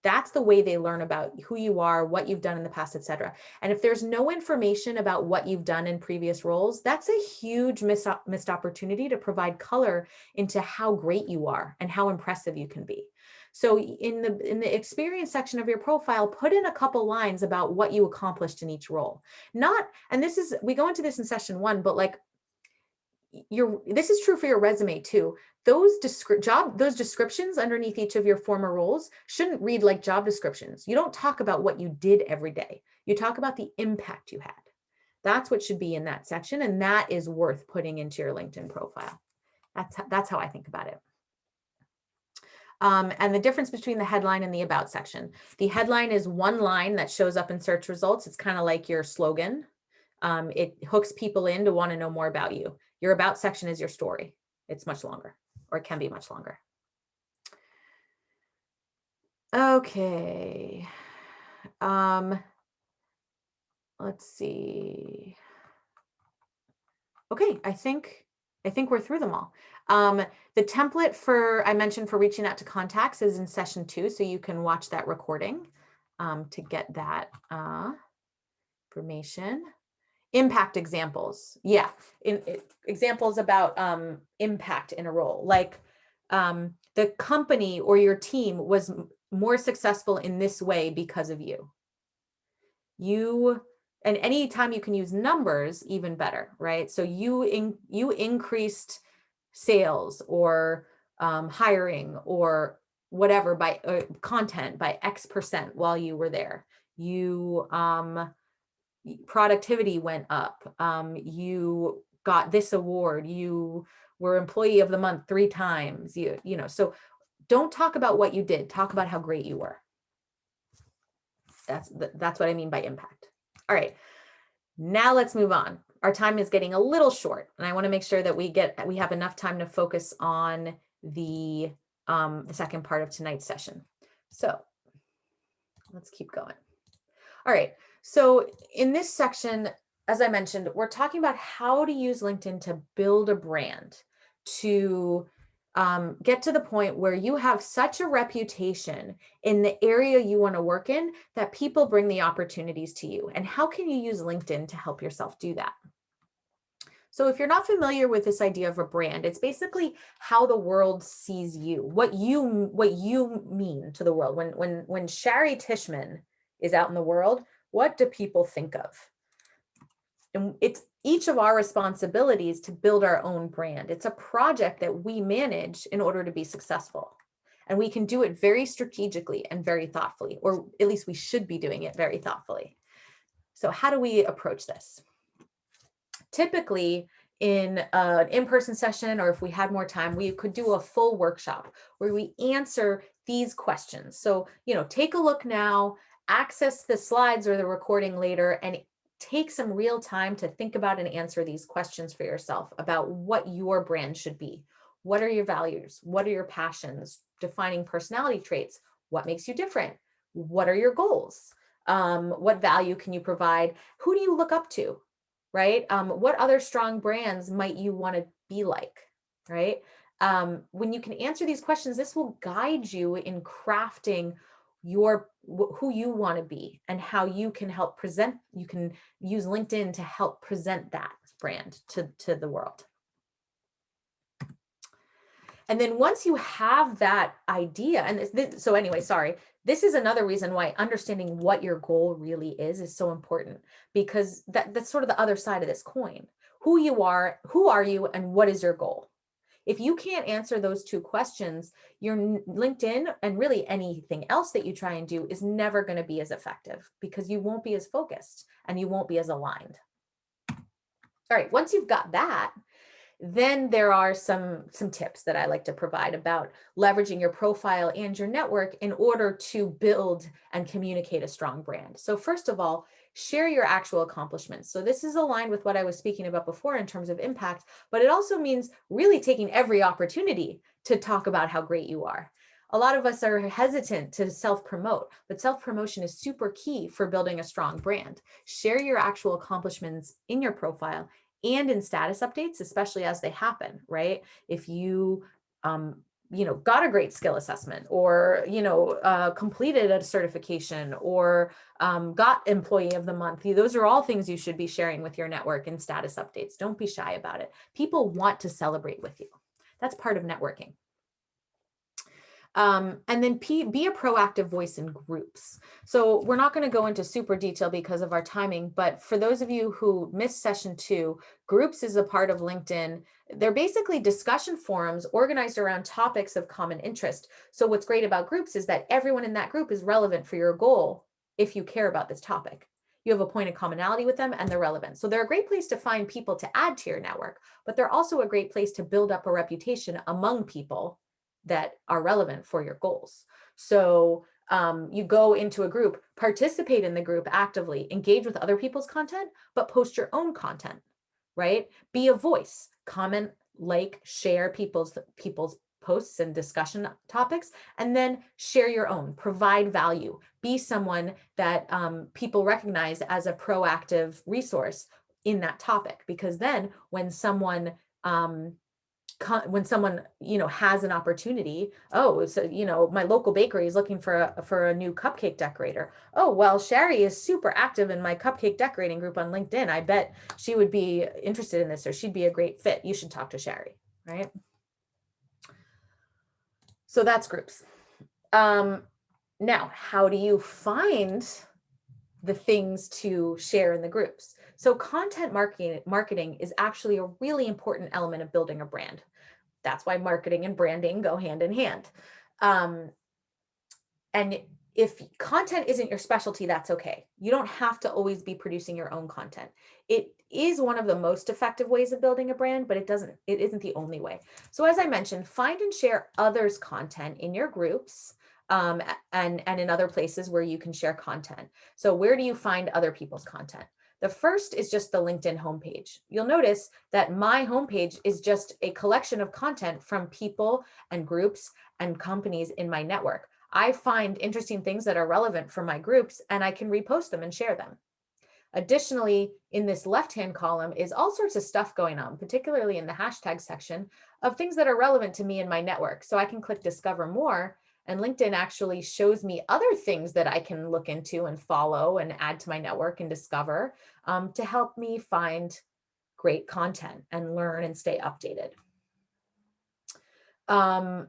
That's the way they learn about who you are, what you've done in the past, etc. And if there's no information about what you've done in previous roles, that's a huge missed, missed opportunity to provide color into how great you are and how impressive you can be. So in the in the experience section of your profile, put in a couple lines about what you accomplished in each role. Not, and this is, we go into this in session one, but like your this is true for your resume too. Those job those descriptions underneath each of your former roles shouldn't read like job descriptions. You don't talk about what you did every day. You talk about the impact you had. That's what should be in that section and that is worth putting into your linkedin profile. That's that's how i think about it. Um, and the difference between the headline and the about section. The headline is one line that shows up in search results. It's kind of like your slogan. Um, it hooks people in to want to know more about you your about section is your story. It's much longer or it can be much longer. Okay. Um, let's see. Okay, I think I think we're through them all. Um, the template for I mentioned for reaching out to contacts is in session two, so you can watch that recording um, to get that uh, information impact examples. Yeah in, in examples about um impact in a role like um the company or your team was more successful in this way because of you. You and anytime you can use numbers even better right? So you in you increased sales or um, hiring or whatever by uh, content by x percent while you were there. You um productivity went up, um, you got this award, you were employee of the month three times, you, you know, so don't talk about what you did, talk about how great you were. That's, that's what I mean by impact. All right, now let's move on. Our time is getting a little short and I wanna make sure that we get, we have enough time to focus on the, um, the second part of tonight's session. So let's keep going. All right, so in this section, as I mentioned, we're talking about how to use LinkedIn to build a brand, to um, get to the point where you have such a reputation in the area you want to work in that people bring the opportunities to you. And how can you use LinkedIn to help yourself do that? So if you're not familiar with this idea of a brand, it's basically how the world sees you, what you what you mean to the world. When when when Shari Tishman is out in the world, what do people think of? And it's each of our responsibilities to build our own brand. It's a project that we manage in order to be successful. And we can do it very strategically and very thoughtfully, or at least we should be doing it very thoughtfully. So how do we approach this? Typically, in uh, an in-person session, or if we had more time, we could do a full workshop where we answer these questions. So, you know, take a look now, access the slides or the recording later, and take some real time to think about and answer these questions for yourself about what your brand should be. What are your values? What are your passions? Defining personality traits. What makes you different? What are your goals? Um, what value can you provide? Who do you look up to? Right? Um, what other strong brands might you want to be like? Right? Um, when you can answer these questions, this will guide you in crafting your who you want to be and how you can help present you can use linkedin to help present that brand to to the world. And then once you have that idea and this, so anyway sorry this is another reason why understanding what your goal really is is so important because that that's sort of the other side of this coin. Who you are who are you and what is your goal if you can't answer those two questions, your LinkedIn and really anything else that you try and do is never going to be as effective because you won't be as focused and you won't be as aligned. All right, once you've got that, then there are some, some tips that I like to provide about leveraging your profile and your network in order to build and communicate a strong brand. So first of all, share your actual accomplishments. So this is aligned with what I was speaking about before in terms of impact, but it also means really taking every opportunity to talk about how great you are. A lot of us are hesitant to self-promote, but self-promotion is super key for building a strong brand. Share your actual accomplishments in your profile and in status updates, especially as they happen, right? If you um, you know, got a great skill assessment or, you know, uh, completed a certification or um, got employee of the month. Those are all things you should be sharing with your network and status updates. Don't be shy about it. People want to celebrate with you. That's part of networking. Um, and then P, be a proactive voice in groups. So we're not going to go into super detail because of our timing, but for those of you who missed session two, groups is a part of LinkedIn. They're basically discussion forums organized around topics of common interest. So what's great about groups is that everyone in that group is relevant for your goal if you care about this topic. You have a point of commonality with them and they're relevant. So they're a great place to find people to add to your network, but they're also a great place to build up a reputation among people that are relevant for your goals. So um, you go into a group, participate in the group actively, engage with other people's content, but post your own content, right? Be a voice, comment, like, share people's people's posts and discussion topics, and then share your own, provide value, be someone that um, people recognize as a proactive resource in that topic. Because then when someone um, when someone you know has an opportunity oh so you know my local bakery is looking for a for a new cupcake decorator. Oh well Shari is super active in my cupcake decorating group on linkedin. I bet she would be interested in this or she'd be a great fit. You should talk to Shari right? So that's groups. Um now how do you find the things to share in the groups? So content marketing, marketing is actually a really important element of building a brand. That's why marketing and branding go hand in hand. Um, and if content isn't your specialty, that's okay. You don't have to always be producing your own content. It is one of the most effective ways of building a brand, but it doesn't, it isn't the only way. So as I mentioned, find and share others' content in your groups um, and, and in other places where you can share content. So where do you find other people's content? The first is just the LinkedIn homepage. You'll notice that my homepage is just a collection of content from people and groups and companies in my network. I find interesting things that are relevant for my groups and I can repost them and share them. Additionally, in this left-hand column is all sorts of stuff going on, particularly in the hashtag section of things that are relevant to me and my network. So I can click discover more and LinkedIn actually shows me other things that I can look into and follow and add to my network and discover um, to help me find great content and learn and stay updated. Um,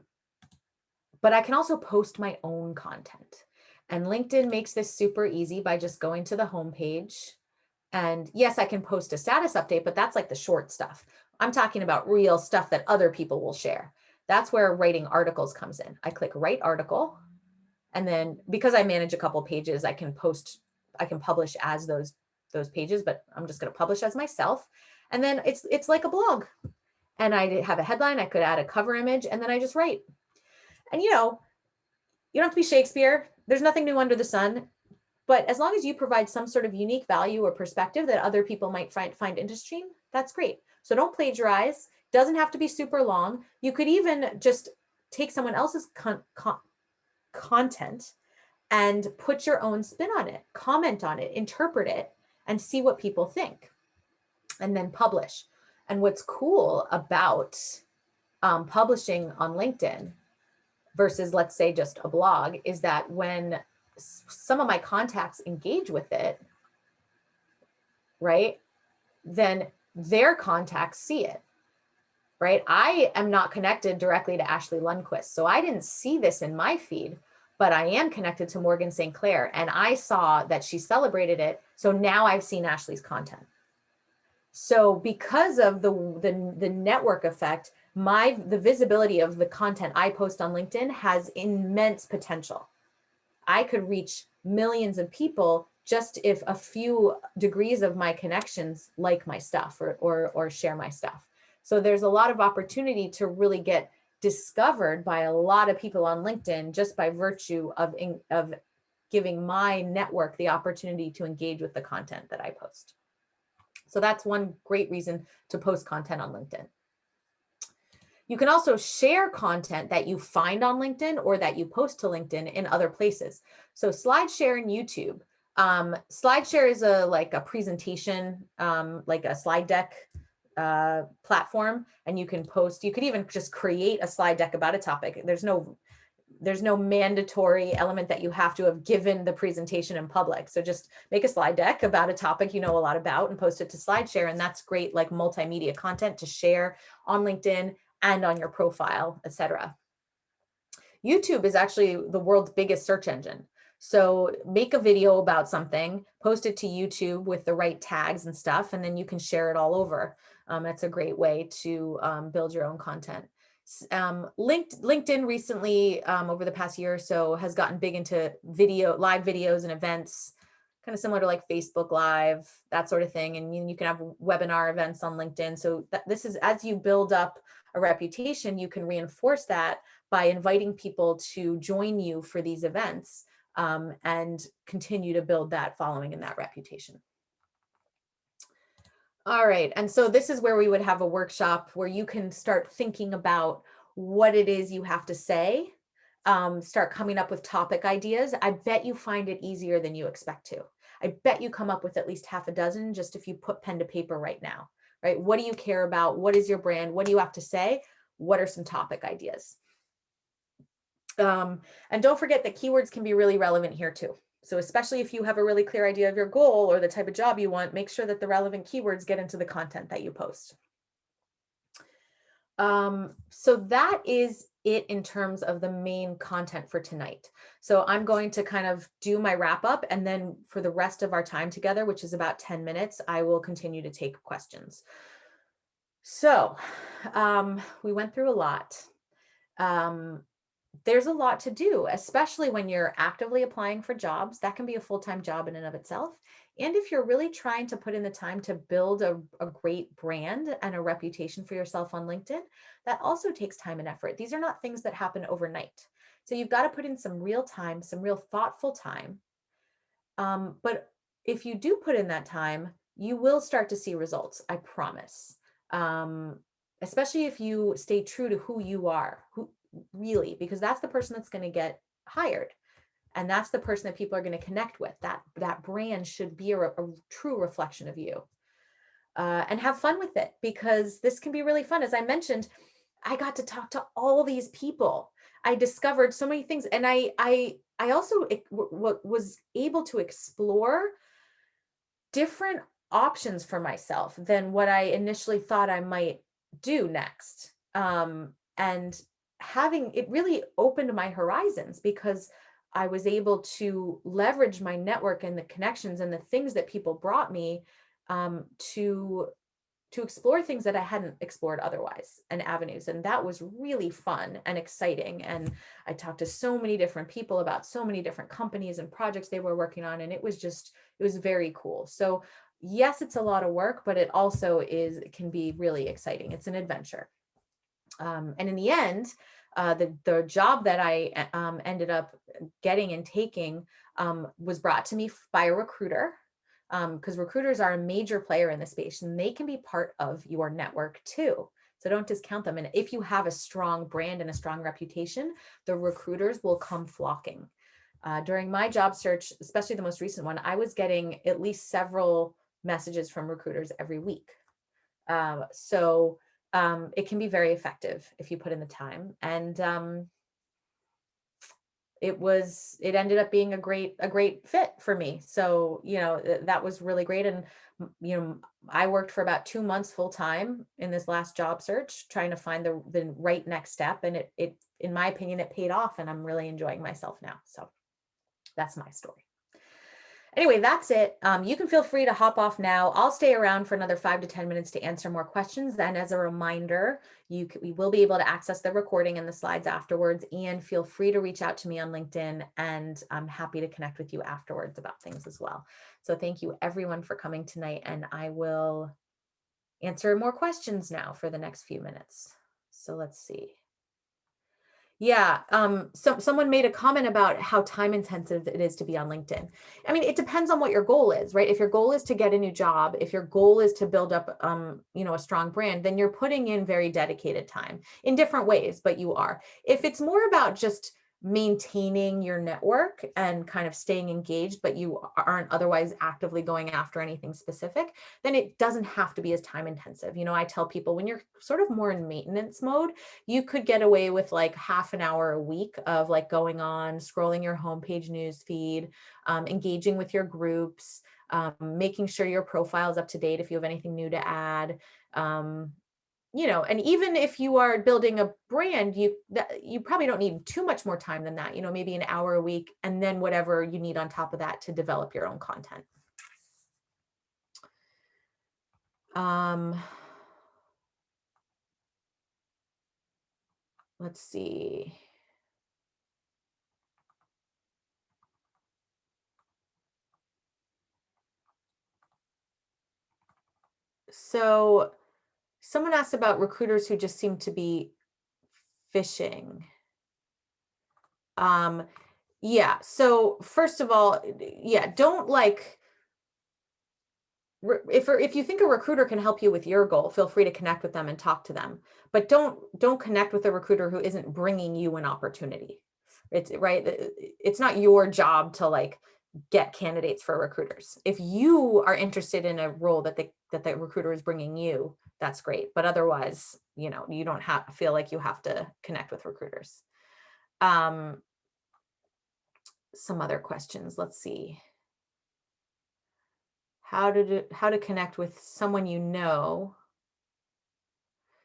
but I can also post my own content. And LinkedIn makes this super easy by just going to the homepage And yes, I can post a status update, but that's like the short stuff. I'm talking about real stuff that other people will share. That's where writing articles comes in. I click write article. And then because I manage a couple pages, I can post, I can publish as those, those pages, but I'm just going to publish as myself. And then it's, it's like a blog and I have a headline, I could add a cover image and then I just write. And you know, you don't have to be Shakespeare. There's nothing new under the sun. But as long as you provide some sort of unique value or perspective that other people might find, find interesting, that's great. So don't plagiarize. Doesn't have to be super long. You could even just take someone else's con con content and put your own spin on it, comment on it, interpret it, and see what people think, and then publish. And what's cool about um, publishing on LinkedIn versus let's say just a blog is that when some of my contacts engage with it, right, then their contacts see it, right? I am not connected directly to Ashley Lundquist, so I didn't see this in my feed, but I am connected to Morgan St. Clair and I saw that she celebrated it. So now I've seen Ashley's content. So because of the, the, the network effect, my the visibility of the content I post on LinkedIn has immense potential. I could reach millions of people just if a few degrees of my connections like my stuff or, or, or share my stuff. So there's a lot of opportunity to really get discovered by a lot of people on LinkedIn just by virtue of, of giving my network the opportunity to engage with the content that I post. So that's one great reason to post content on LinkedIn. You can also share content that you find on LinkedIn or that you post to LinkedIn in other places. So SlideShare and YouTube. Um, SlideShare is a like a presentation, um, like a slide deck uh, platform, and you can post, you could even just create a slide deck about a topic. There's no there's no mandatory element that you have to have given the presentation in public. So just make a slide deck about a topic you know a lot about and post it to SlideShare. And that's great like multimedia content to share on LinkedIn and on your profile, etc. YouTube is actually the world's biggest search engine. So make a video about something, post it to YouTube with the right tags and stuff, and then you can share it all over. Um, that's a great way to um, build your own content. Um, linked, LinkedIn recently, um, over the past year or so, has gotten big into video, live videos and events, kind of similar to like Facebook Live, that sort of thing. And you, you can have webinar events on LinkedIn. So this is as you build up a reputation, you can reinforce that by inviting people to join you for these events um, and continue to build that following and that reputation. All right, and so this is where we would have a workshop where you can start thinking about what it is you have to say, um, start coming up with topic ideas. I bet you find it easier than you expect to. I bet you come up with at least half a dozen just if you put pen to paper right now right? What do you care about? What is your brand? What do you have to say? What are some topic ideas? Um, and don't forget that keywords can be really relevant here too. So especially if you have a really clear idea of your goal or the type of job you want, make sure that the relevant keywords get into the content that you post. Um, so that is it in terms of the main content for tonight. So I'm going to kind of do my wrap up and then for the rest of our time together, which is about 10 minutes, I will continue to take questions. So um, we went through a lot. Um, there's a lot to do, especially when you're actively applying for jobs. That can be a full-time job in and of itself. And if you're really trying to put in the time to build a, a great brand and a reputation for yourself on LinkedIn, that also takes time and effort. These are not things that happen overnight. So you've got to put in some real time, some real thoughtful time. Um, but if you do put in that time, you will start to see results, I promise. Um, especially if you stay true to who you are, who really, because that's the person that's going to get hired and that's the person that people are going to connect with that that brand should be a, a true reflection of you uh, and have fun with it because this can be really fun. As i mentioned i got to talk to all these people. I discovered so many things and i i i also was able to explore different options for myself than what i initially thought i might do next um, and having it really opened my horizons because I was able to leverage my network and the connections and the things that people brought me um, to to explore things that I hadn't explored otherwise and avenues. And that was really fun and exciting. And I talked to so many different people about so many different companies and projects they were working on. And it was just, it was very cool. So yes, it's a lot of work, but it also is, can be really exciting. It's an adventure. Um, and in the end, uh, the, the job that I um, ended up getting and taking um, was brought to me by a recruiter because um, recruiters are a major player in the space and they can be part of your network too. So don't discount them. And if you have a strong brand and a strong reputation, the recruiters will come flocking. Uh, during my job search, especially the most recent one, I was getting at least several messages from recruiters every week. Uh, so um, it can be very effective if you put in the time. And um, it was it ended up being a great a great fit for me. So you know th that was really great. And you know i worked for about two months full time in this last job search trying to find the the right next step. And it it in my opinion it paid off and i'm really enjoying myself now. So that's my story Anyway, that's it. Um, you can feel free to hop off now. I'll stay around for another five to 10 minutes to answer more questions. Then as a reminder, you we will be able to access the recording and the slides afterwards and feel free to reach out to me on LinkedIn and I'm happy to connect with you afterwards about things as well. So thank you everyone for coming tonight and I will answer more questions now for the next few minutes. So let's see. Yeah, um, so someone made a comment about how time intensive it is to be on LinkedIn. I mean, it depends on what your goal is, right? If your goal is to get a new job, if your goal is to build up, um, you know, a strong brand, then you're putting in very dedicated time in different ways, but you are. If it's more about just maintaining your network and kind of staying engaged, but you aren't otherwise actively going after anything specific, then it doesn't have to be as time intensive. You know, I tell people when you're sort of more in maintenance mode, you could get away with like half an hour a week of like going on, scrolling your homepage news feed, um, engaging with your groups, um, making sure your profile is up to date if you have anything new to add, um, you know, and even if you are building a brand, you that you probably don't need too much more time than that, you know, maybe an hour a week and then whatever you need on top of that to develop your own content. Um, let's see. So Someone asked about recruiters who just seem to be fishing. Um, yeah, so first of all, yeah, don't like, if, if you think a recruiter can help you with your goal, feel free to connect with them and talk to them, but don't, don't connect with a recruiter who isn't bringing you an opportunity. It's right. It's not your job to like get candidates for recruiters. If you are interested in a role that the, that the recruiter is bringing you, that's great. But otherwise, you know, you don't have feel like you have to connect with recruiters. Um, some other questions. Let's see. How to how to connect with someone you know.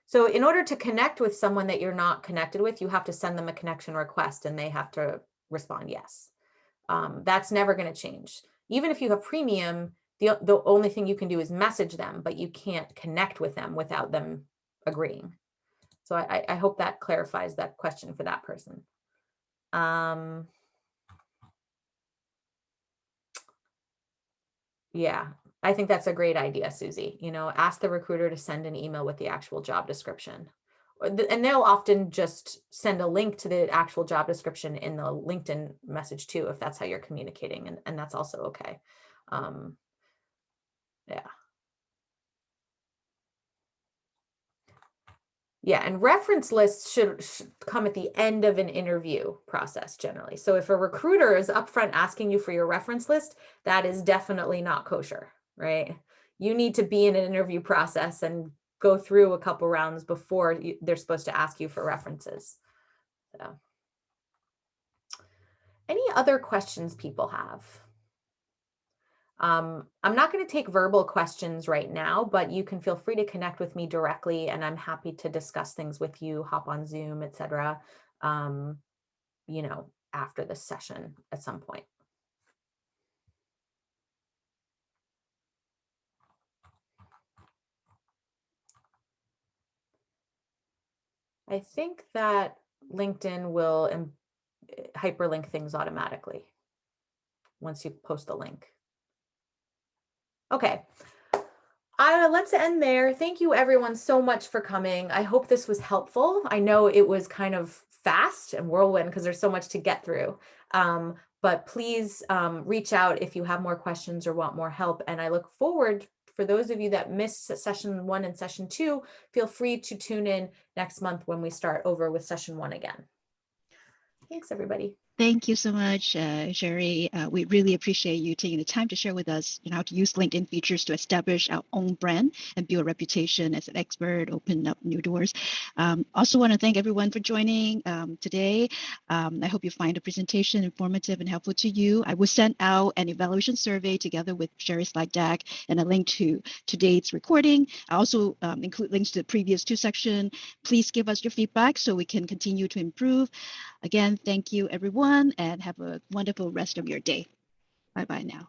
So in order to connect with someone that you're not connected with, you have to send them a connection request and they have to respond yes. Um, that's never going to change. Even if you have premium, the, the only thing you can do is message them, but you can't connect with them without them agreeing. So I, I hope that clarifies that question for that person. Um, yeah, I think that's a great idea, Susie. You know, ask the recruiter to send an email with the actual job description. And they'll often just send a link to the actual job description in the LinkedIn message too, if that's how you're communicating. And, and that's also okay. Um, yeah. Yeah, and reference lists should, should, come at the end of an interview process generally. So if a recruiter is upfront asking you for your reference list, that is definitely not kosher, right? You need to be in an interview process and go through a couple rounds before you, they're supposed to ask you for references. So, any other questions people have? Um, I'm not going to take verbal questions right now, but you can feel free to connect with me directly and I'm happy to discuss things with you, hop on Zoom, etc. Um, you know, after this session at some point. I think that LinkedIn will hyperlink things automatically once you post the link. Okay. Uh, let's end there. Thank you everyone so much for coming. I hope this was helpful. I know it was kind of fast and whirlwind because there's so much to get through. Um, but please um, reach out if you have more questions or want more help. And I look forward for those of you that missed session one and session two, feel free to tune in next month when we start over with session one again. Thanks, everybody. Thank you so much, uh, Shari. Uh, we really appreciate you taking the time to share with us you know, how to use LinkedIn features to establish our own brand and build a reputation as an expert, open up new doors. Um, also want to thank everyone for joining um, today. Um, I hope you find the presentation informative and helpful to you. I will send out an evaluation survey together with Shari's slide deck and a link to today's recording. I also um, include links to the previous two sections. Please give us your feedback so we can continue to improve. Again, thank you everyone and have a wonderful rest of your day. Bye bye now.